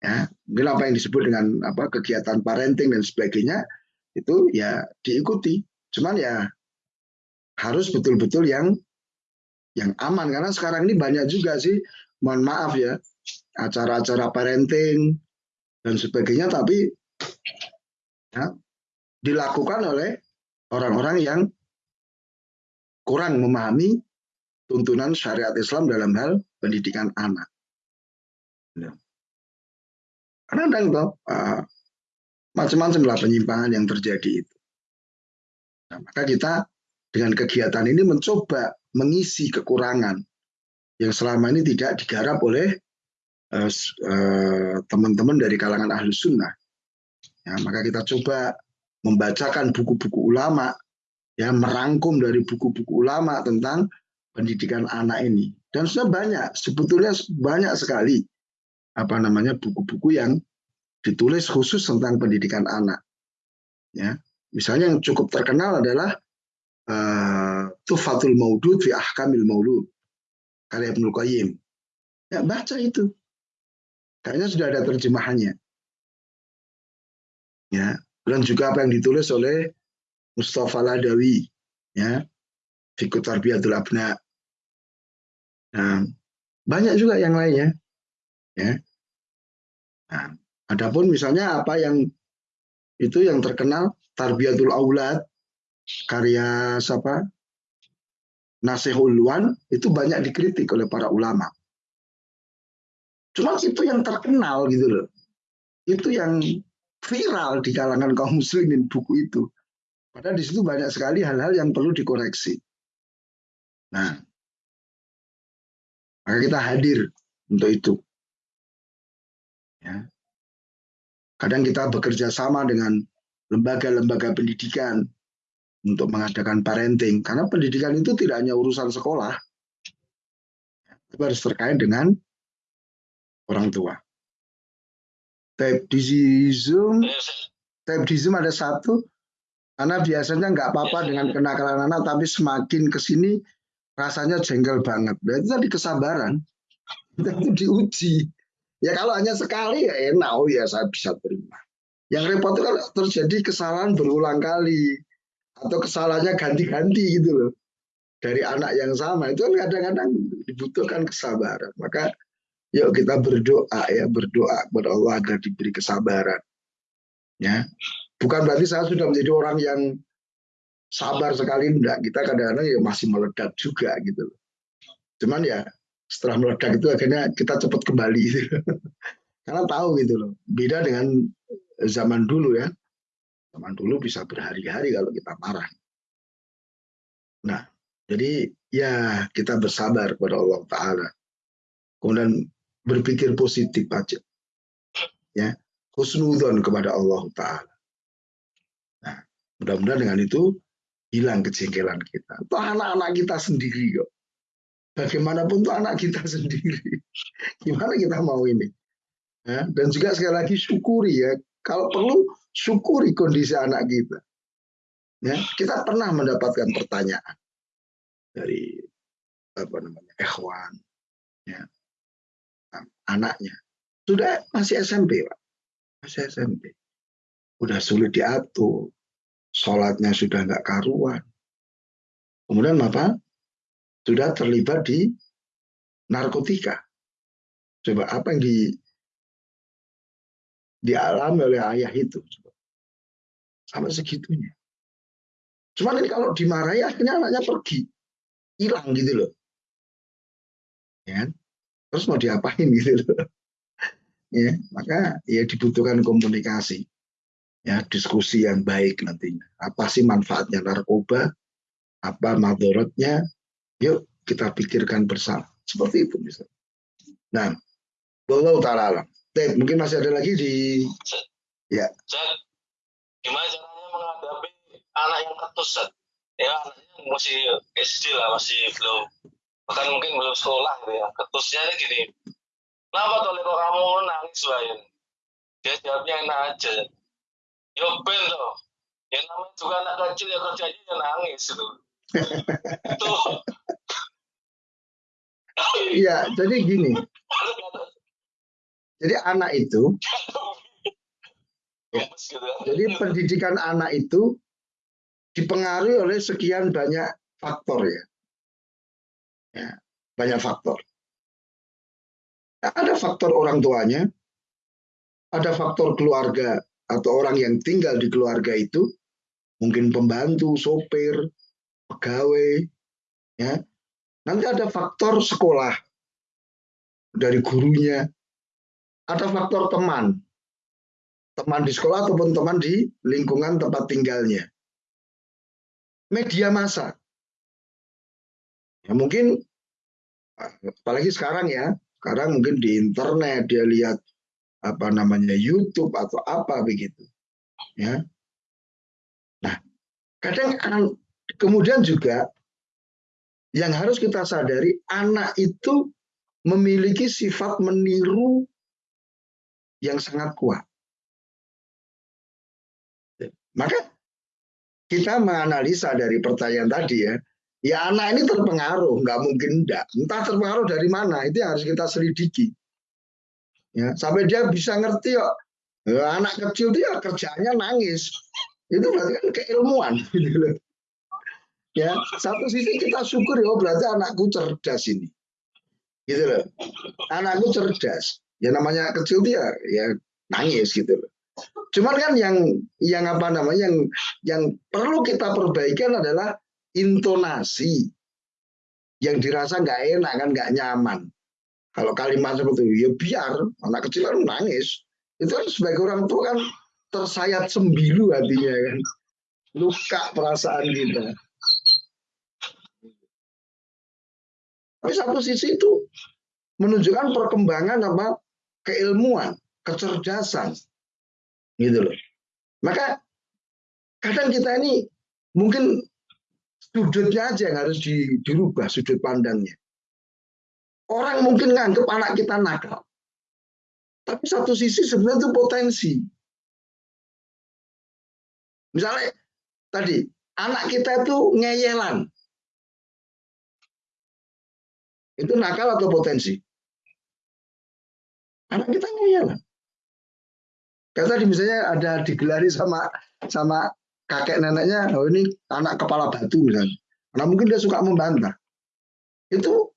Ya mungkin apa yang disebut dengan apa kegiatan parenting dan sebagainya itu ya diikuti. Cuman ya harus betul-betul yang yang aman. Karena sekarang ini banyak juga sih mohon maaf ya acara-acara parenting dan sebagainya tapi ya, dilakukan oleh orang-orang yang kurang memahami tuntunan syariat Islam dalam hal pendidikan anak. Ya. Karena ada uh, ah, macam-macam lah penyimpangan yang terjadi itu. Nah, maka kita dengan kegiatan ini mencoba mengisi kekurangan yang selama ini tidak digarap oleh Eh, eh, teman-teman dari kalangan ahli sunnah. Ya, maka kita coba membacakan buku-buku ulama, ya merangkum dari buku-buku ulama tentang pendidikan anak ini. Dan sudah banyak, sebetulnya banyak sekali apa namanya buku-buku yang ditulis khusus tentang pendidikan anak. Ya, misalnya yang cukup terkenal adalah uh, Tufatul Maudud fi Ahkamil Maulud karya Ibnu Qayyim. Ya, baca itu. Kayaknya sudah ada terjemahannya. Ya, dan juga apa yang ditulis oleh Mustafa Ladawi, ya, Fikut Tarbiyatul Abna. Nah, banyak juga yang lainnya, ya. Nah, adapun misalnya apa yang itu yang terkenal Tarbiyatul Aulad karya siapa? Nasihul Wan itu banyak dikritik oleh para ulama. Cuma itu yang terkenal gitu loh. Itu yang viral di kalangan kaum muslimin buku itu. Padahal di situ banyak sekali hal-hal yang perlu dikoreksi. Nah, maka kita hadir untuk itu. Ya. Kadang kita bekerja sama dengan lembaga-lembaga pendidikan untuk mengadakan parenting. Karena pendidikan itu tidak hanya urusan sekolah. Itu harus terkait dengan orang tua. Type di Zoom, type di Zoom ada satu, karena biasanya nggak apa-apa dengan kenakalan anak, tapi semakin ke sini rasanya jengkel banget. Berarti tadi kesabaran, itu diuji. Ya kalau hanya sekali ya enak, oh ya saya bisa terima. Yang repot itu kan terjadi kesalahan berulang kali. Atau kesalahannya ganti-ganti gitu loh. Dari anak yang sama. Itu kan kadang-kadang dibutuhkan kesabaran. Maka Yuk kita berdoa ya, berdoa kepada Allah agar diberi kesabaran. Ya. Bukan berarti saya sudah menjadi orang yang sabar sekali enggak. Kita kadang-kadang ya masih meledak juga gitu. Cuman ya setelah meledak itu akhirnya kita cepat kembali gitu. Karena tahu gitu loh. Beda dengan zaman dulu ya. Zaman dulu bisa berhari-hari kalau kita marah. Nah, jadi ya kita bersabar kepada Allah Ta'ala. Kemudian berpikir positif aja. Ya, husnudon kepada Allah Ta'ala. Nah, mudah-mudahan dengan itu hilang kejengkelan kita. Itu anak-anak kita sendiri kok. Bagaimanapun itu anak kita sendiri. Gimana kita mau ini? Ya, dan juga sekali lagi syukuri ya. Kalau perlu syukuri kondisi anak kita. Ya, kita pernah mendapatkan pertanyaan dari apa namanya ikhwan ya anaknya. Sudah masih SMP, Pak. Masih SMP. Udah sulit diatur. Sholatnya sudah nggak karuan. Kemudian apa? Sudah terlibat di narkotika. Coba apa yang di dialami oleh ayah itu. Sama segitunya. Cuman ini kalau dimarahi akhirnya anaknya pergi. Hilang gitu loh. Ya. Kan? Terus mau diapain gitu loh. ya maka ya dibutuhkan komunikasi. Ya diskusi yang baik nantinya. Apa sih manfaatnya narkoba? Apa madorotnya? Yuk kita pikirkan bersama. Seperti itu misalnya nah Allah taala alam. Mungkin masih ada lagi di ya. Gimana caranya menghadapi anak yang ketus ya anaknya masih SD lah masih belum bahkan mungkin belum sekolah gitu ya ketusnya ini gini kenapa tuh kok kamu nangis Bayan dia jawabnya enak aja yo ben tuh ya namanya juga anak kecil yang kerjanya yang nangis itu. itu. Iya, jadi gini. Jadi anak itu, ya, jadi pendidikan anak itu dipengaruhi oleh sekian banyak faktor ya. Ya banyak faktor. Ada faktor orang tuanya, ada faktor keluarga atau orang yang tinggal di keluarga itu, mungkin pembantu, sopir, pegawai, ya. Nanti ada faktor sekolah dari gurunya, ada faktor teman, teman di sekolah ataupun teman di lingkungan tempat tinggalnya. Media massa, ya mungkin apalagi sekarang ya, sekarang mungkin di internet dia lihat apa namanya YouTube atau apa begitu, ya. Nah, kadang kemudian juga yang harus kita sadari anak itu memiliki sifat meniru yang sangat kuat. Maka kita menganalisa dari pertanyaan tadi ya, ya anak ini terpengaruh, nggak mungkin enggak. Entah terpengaruh dari mana, itu yang harus kita selidiki. Ya, sampai dia bisa ngerti kok. Ya, anak kecil dia kerjanya nangis. Itu berarti kan keilmuan. Gitu. Ya, satu sisi kita syukur ya, oh, berarti anakku cerdas ini. Gitu loh. Anakku cerdas ya namanya kecil dia ya nangis gitu loh. Cuman kan yang yang apa namanya yang yang perlu kita perbaikan adalah intonasi yang dirasa nggak enak kan nggak nyaman. Kalau kalimat seperti itu ya biar anak kecil kan nangis. Itu kan sebagai orang tua kan tersayat sembilu hatinya kan. Luka perasaan kita. Tapi satu sisi itu menunjukkan perkembangan apa keilmuan, kecerdasan. Gitu loh. Maka kadang kita ini mungkin sudutnya aja yang harus dirubah sudut pandangnya. Orang mungkin nganggap anak kita nakal. Tapi satu sisi sebenarnya itu potensi. Misalnya tadi, anak kita itu ngeyelan. Itu nakal atau potensi? Anak kita lah. Kayak tadi misalnya ada digelari sama sama kakek neneknya, oh ini anak kepala batu misalnya. Nah mungkin dia suka membantah. Itu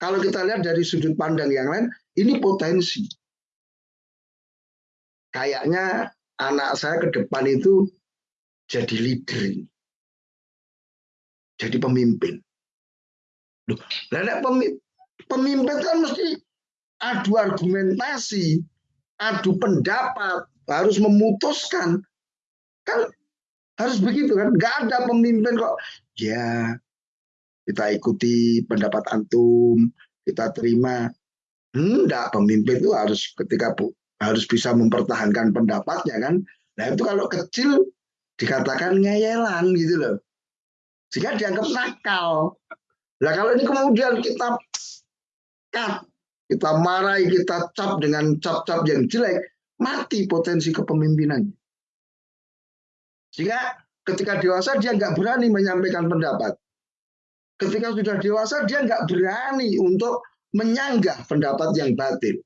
kalau kita lihat dari sudut pandang yang lain, ini potensi. Kayaknya anak saya ke depan itu jadi leader. Jadi pemimpin. Loh, pemimpin kan mesti adu argumentasi, adu pendapat, harus memutuskan. Kan harus begitu kan? Gak ada pemimpin kok. Ya, kita ikuti pendapat antum, kita terima. Enggak, pemimpin itu harus ketika harus bisa mempertahankan pendapatnya kan. Nah itu kalau kecil dikatakan ngeyelan gitu loh. Sehingga dianggap nakal. Nah kalau ini kemudian kita cut, kita marahi, kita cap dengan cap-cap yang jelek, mati potensi kepemimpinannya. Sehingga ketika dewasa dia nggak berani menyampaikan pendapat. Ketika sudah dewasa dia nggak berani untuk menyanggah pendapat yang batil.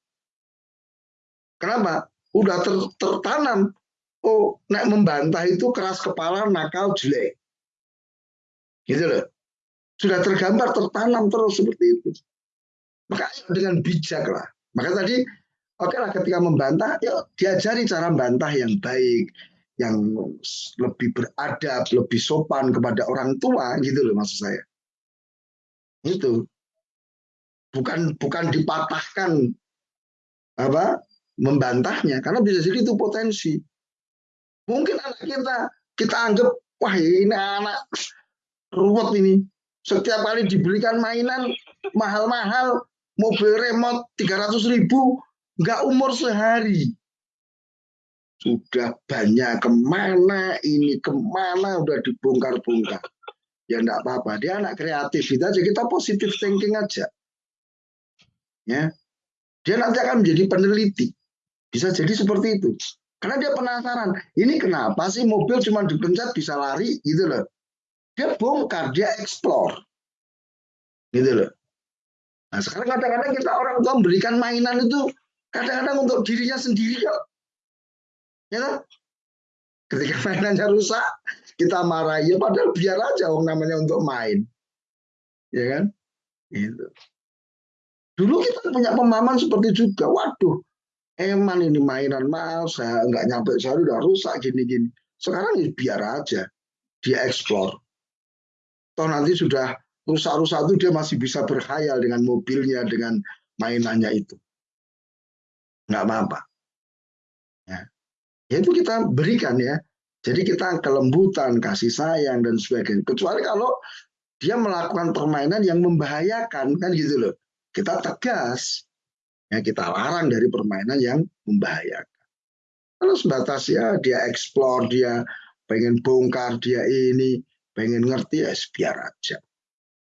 Kenapa? Udah ter, tertanam. Oh, nek membantah itu keras kepala, nakal, jelek. Gitu loh. Sudah tergambar, tertanam terus seperti itu. Maka dengan bijak lah. Maka tadi oke okay lah ketika membantah, ya diajari cara membantah yang baik, yang lebih beradab, lebih sopan kepada orang tua gitu loh maksud saya. Itu bukan bukan dipatahkan apa membantahnya karena bisa jadi itu potensi. Mungkin anak kita kita anggap wah ini anak ruwet ini. Setiap kali diberikan mainan mahal-mahal mobil remote 300 ribu nggak umur sehari sudah banyak. Ke mana ini? Ke mana? Udah dibongkar-bongkar. Ya enggak apa-apa. Dia anak kreatif. Itu aja. Kita positif thinking aja. Ya. Dia nanti akan menjadi peneliti. Bisa jadi seperti itu. Karena dia penasaran, ini kenapa sih mobil cuma dipencet bisa lari? Gitu loh. Dia bongkar, dia explore. Gitu loh. Nah sekarang kadang-kadang kita orang tua memberikan mainan itu kadang-kadang untuk dirinya sendiri kok. Ya kan? Ketika mainannya rusak, kita marah. Ya padahal biar aja orang namanya untuk main. Ya kan? Gitu. Dulu kita punya pemahaman seperti juga. Waduh, eman ini mainan mahal, saya nggak nyampe sehari udah rusak gini-gini. Sekarang ya biar aja, dia explore. Toh nanti sudah rusak-rusak itu dia masih bisa berkhayal dengan mobilnya, dengan mainannya itu. Nggak apa-apa. Ya. itu kita berikan ya. Jadi kita kelembutan, kasih sayang, dan sebagainya. Kecuali kalau dia melakukan permainan yang membahayakan, kan gitu loh. Kita tegas, Ya, kita larang dari permainan yang membahayakan. Kalau sebatas ya dia eksplor, dia pengen bongkar, dia ini, pengen ngerti, ya biar aja.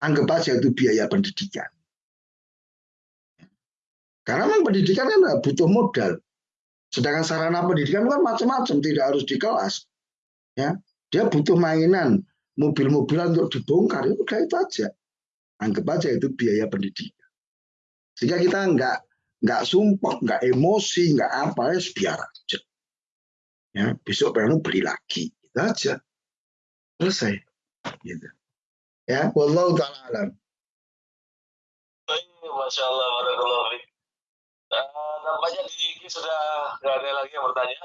Anggap aja itu biaya pendidikan. Karena memang pendidikan kan butuh modal. Sedangkan sarana pendidikan kan macam-macam, tidak harus di kelas. Ya, dia butuh mainan, mobil-mobilan untuk dibongkar, itu udah itu aja. Anggap aja itu biaya pendidikan. Sehingga kita nggak nggak sumpah, nggak emosi, nggak apa ya biar aja. Ya, besok pengen beli lagi, itu aja. Selesai. Gitu. Ya, wallahu taala alam. Masya Allah. Uh, nampaknya di sudah nggak ada lagi yang bertanya.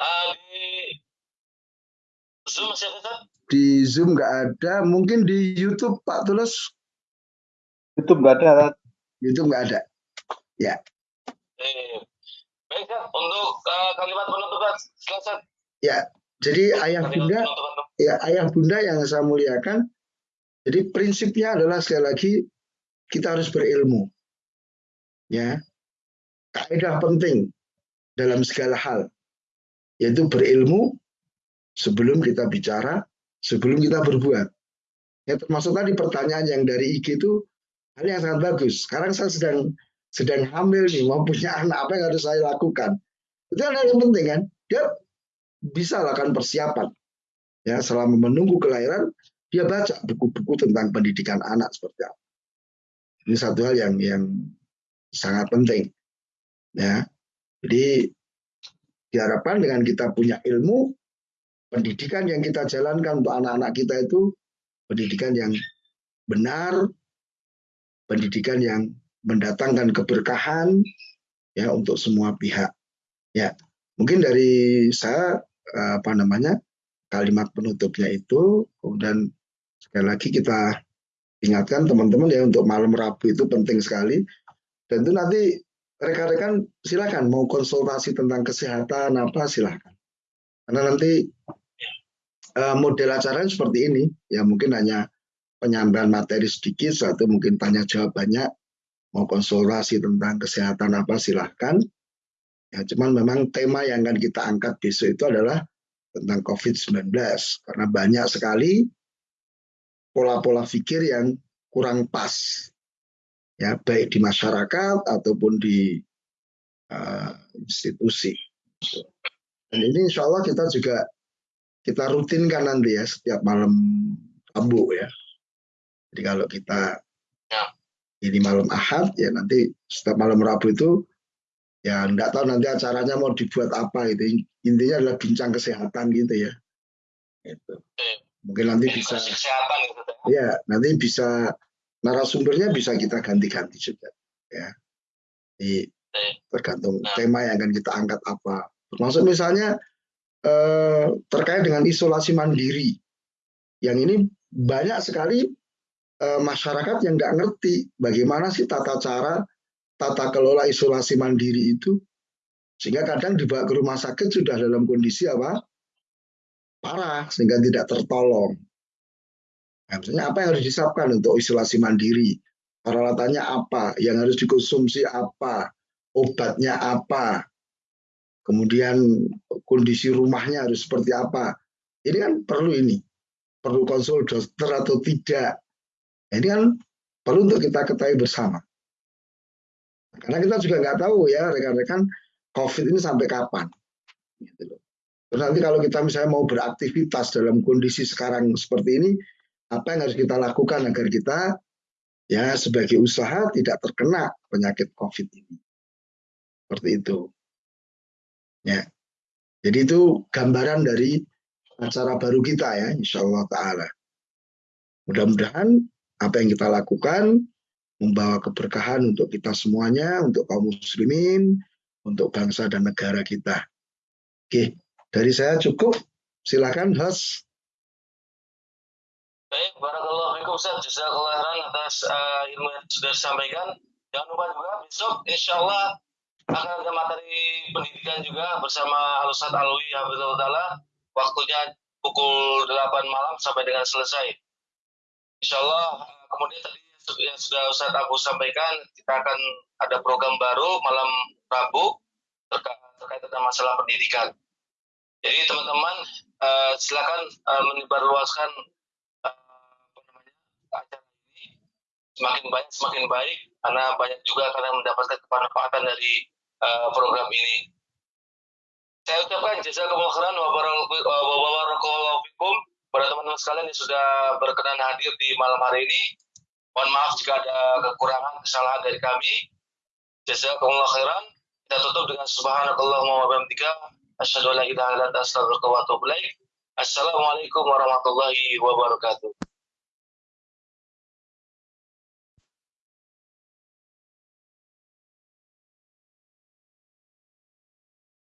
Uh, di Zoom masih ada Di Zoom nggak ada, mungkin di YouTube Pak Tulus. YouTube nggak ada. YouTube nggak ada. Ya. Baik, untuk uh, kalimat penutupan selesai. Ya, jadi ayah bunda, ya ayah bunda yang saya muliakan. Jadi prinsipnya adalah sekali lagi kita harus berilmu. Ya, kaidah penting dalam segala hal yaitu berilmu sebelum kita bicara, sebelum kita berbuat. Ya, termasuk tadi pertanyaan yang dari IG itu hal yang sangat bagus. Sekarang saya sedang sedang hamil nih, mau punya anak, apa yang harus saya lakukan? Itu yang yang penting kan. Dia bisa lakukan persiapan. Ya, selama menunggu kelahiran, dia baca buku-buku tentang pendidikan anak seperti apa. Ini satu hal yang yang sangat penting. Ya. Jadi diharapkan dengan kita punya ilmu, pendidikan yang kita jalankan untuk anak-anak kita itu pendidikan yang benar, pendidikan yang mendatangkan keberkahan ya untuk semua pihak. Ya, mungkin dari saya apa namanya kalimat penutupnya itu kemudian sekali lagi kita ingatkan teman-teman ya untuk malam Rabu itu penting sekali. Dan itu nanti rekan-rekan silakan. Mau konsultasi tentang kesehatan apa silakan. Karena nanti uh, model acaranya seperti ini. Ya mungkin hanya penyampaian materi sedikit satu mungkin tanya jawab banyak. Mau konsultasi tentang kesehatan apa silahkan. Ya, cuman memang tema yang akan kita angkat besok itu adalah tentang COVID-19 karena banyak sekali pola-pola pikir yang kurang pas ya baik di masyarakat ataupun di uh, institusi. Dan ini insya Allah kita juga kita rutinkan nanti ya setiap malam Rabu ya. Jadi kalau kita ya. ini malam Ahad ya nanti setiap malam Rabu itu ya nggak tahu nanti acaranya mau dibuat apa gitu. Intinya adalah bincang kesehatan gitu ya. Itu mungkin nanti bisa kesehatan gitu ya. Nanti bisa narasumbernya bisa kita ganti-ganti juga ya. Jadi, tergantung tema yang akan kita angkat apa. Termasuk misalnya eh, terkait dengan isolasi mandiri. Yang ini banyak sekali Eh, masyarakat yang nggak ngerti bagaimana sih tata cara tata kelola isolasi mandiri itu. Sehingga kadang dibawa ke rumah sakit sudah dalam kondisi apa? Parah sehingga tidak tertolong. Nah, misalnya apa yang harus disiapkan untuk isolasi mandiri? Peralatannya apa? Yang harus dikonsumsi apa? Obatnya apa? Kemudian kondisi rumahnya harus seperti apa? Ini kan perlu ini. Perlu konsul dokter atau tidak? Ini kan perlu untuk kita ketahui bersama. Karena kita juga nggak tahu ya rekan-rekan COVID ini sampai kapan. Gitu. Terus nanti kalau kita misalnya mau beraktivitas dalam kondisi sekarang seperti ini, apa yang harus kita lakukan agar kita ya sebagai usaha tidak terkena penyakit COVID ini. Seperti itu. Ya. Jadi itu gambaran dari acara baru kita ya, insya Allah Ta'ala. Mudah-mudahan apa yang kita lakukan membawa keberkahan untuk kita semuanya, untuk kaum muslimin, untuk bangsa dan negara kita. Oke, dari saya cukup. Silakan host. Baik, barakallahu fikum Ustaz. Jazakallah khairan atas uh, ilmu yang sudah disampaikan. Jangan lupa juga besok insya Allah akan ada materi pendidikan juga bersama Alusat Alwi Habibullah Ta'ala. Waktunya pukul 8 malam sampai dengan selesai. Insya Allah, kemudian tadi yang sudah Ustaz Abu sampaikan, kita akan ada program baru malam Rabu terkait, terkait dengan masalah pendidikan. Jadi teman-teman uh, silakan uh, menyebarluaskan acara ini semakin banyak semakin baik karena banyak juga akan mendapatkan kemanfaatan dari uh, program ini. Saya ucapkan jazakumullah khairan wa barakallahu fikum pada teman-teman sekalian yang sudah berkenan hadir di malam hari ini. Mohon maaf jika ada kekurangan, kesalahan dari kami. Jazakumullah khairan. Kita tutup dengan subhanakallahumma wa bihamdika asyhadu an la ilaha illa anta astaghfiruka wa atubu ilaik. Assalamualaikum warahmatullahi wabarakatuh.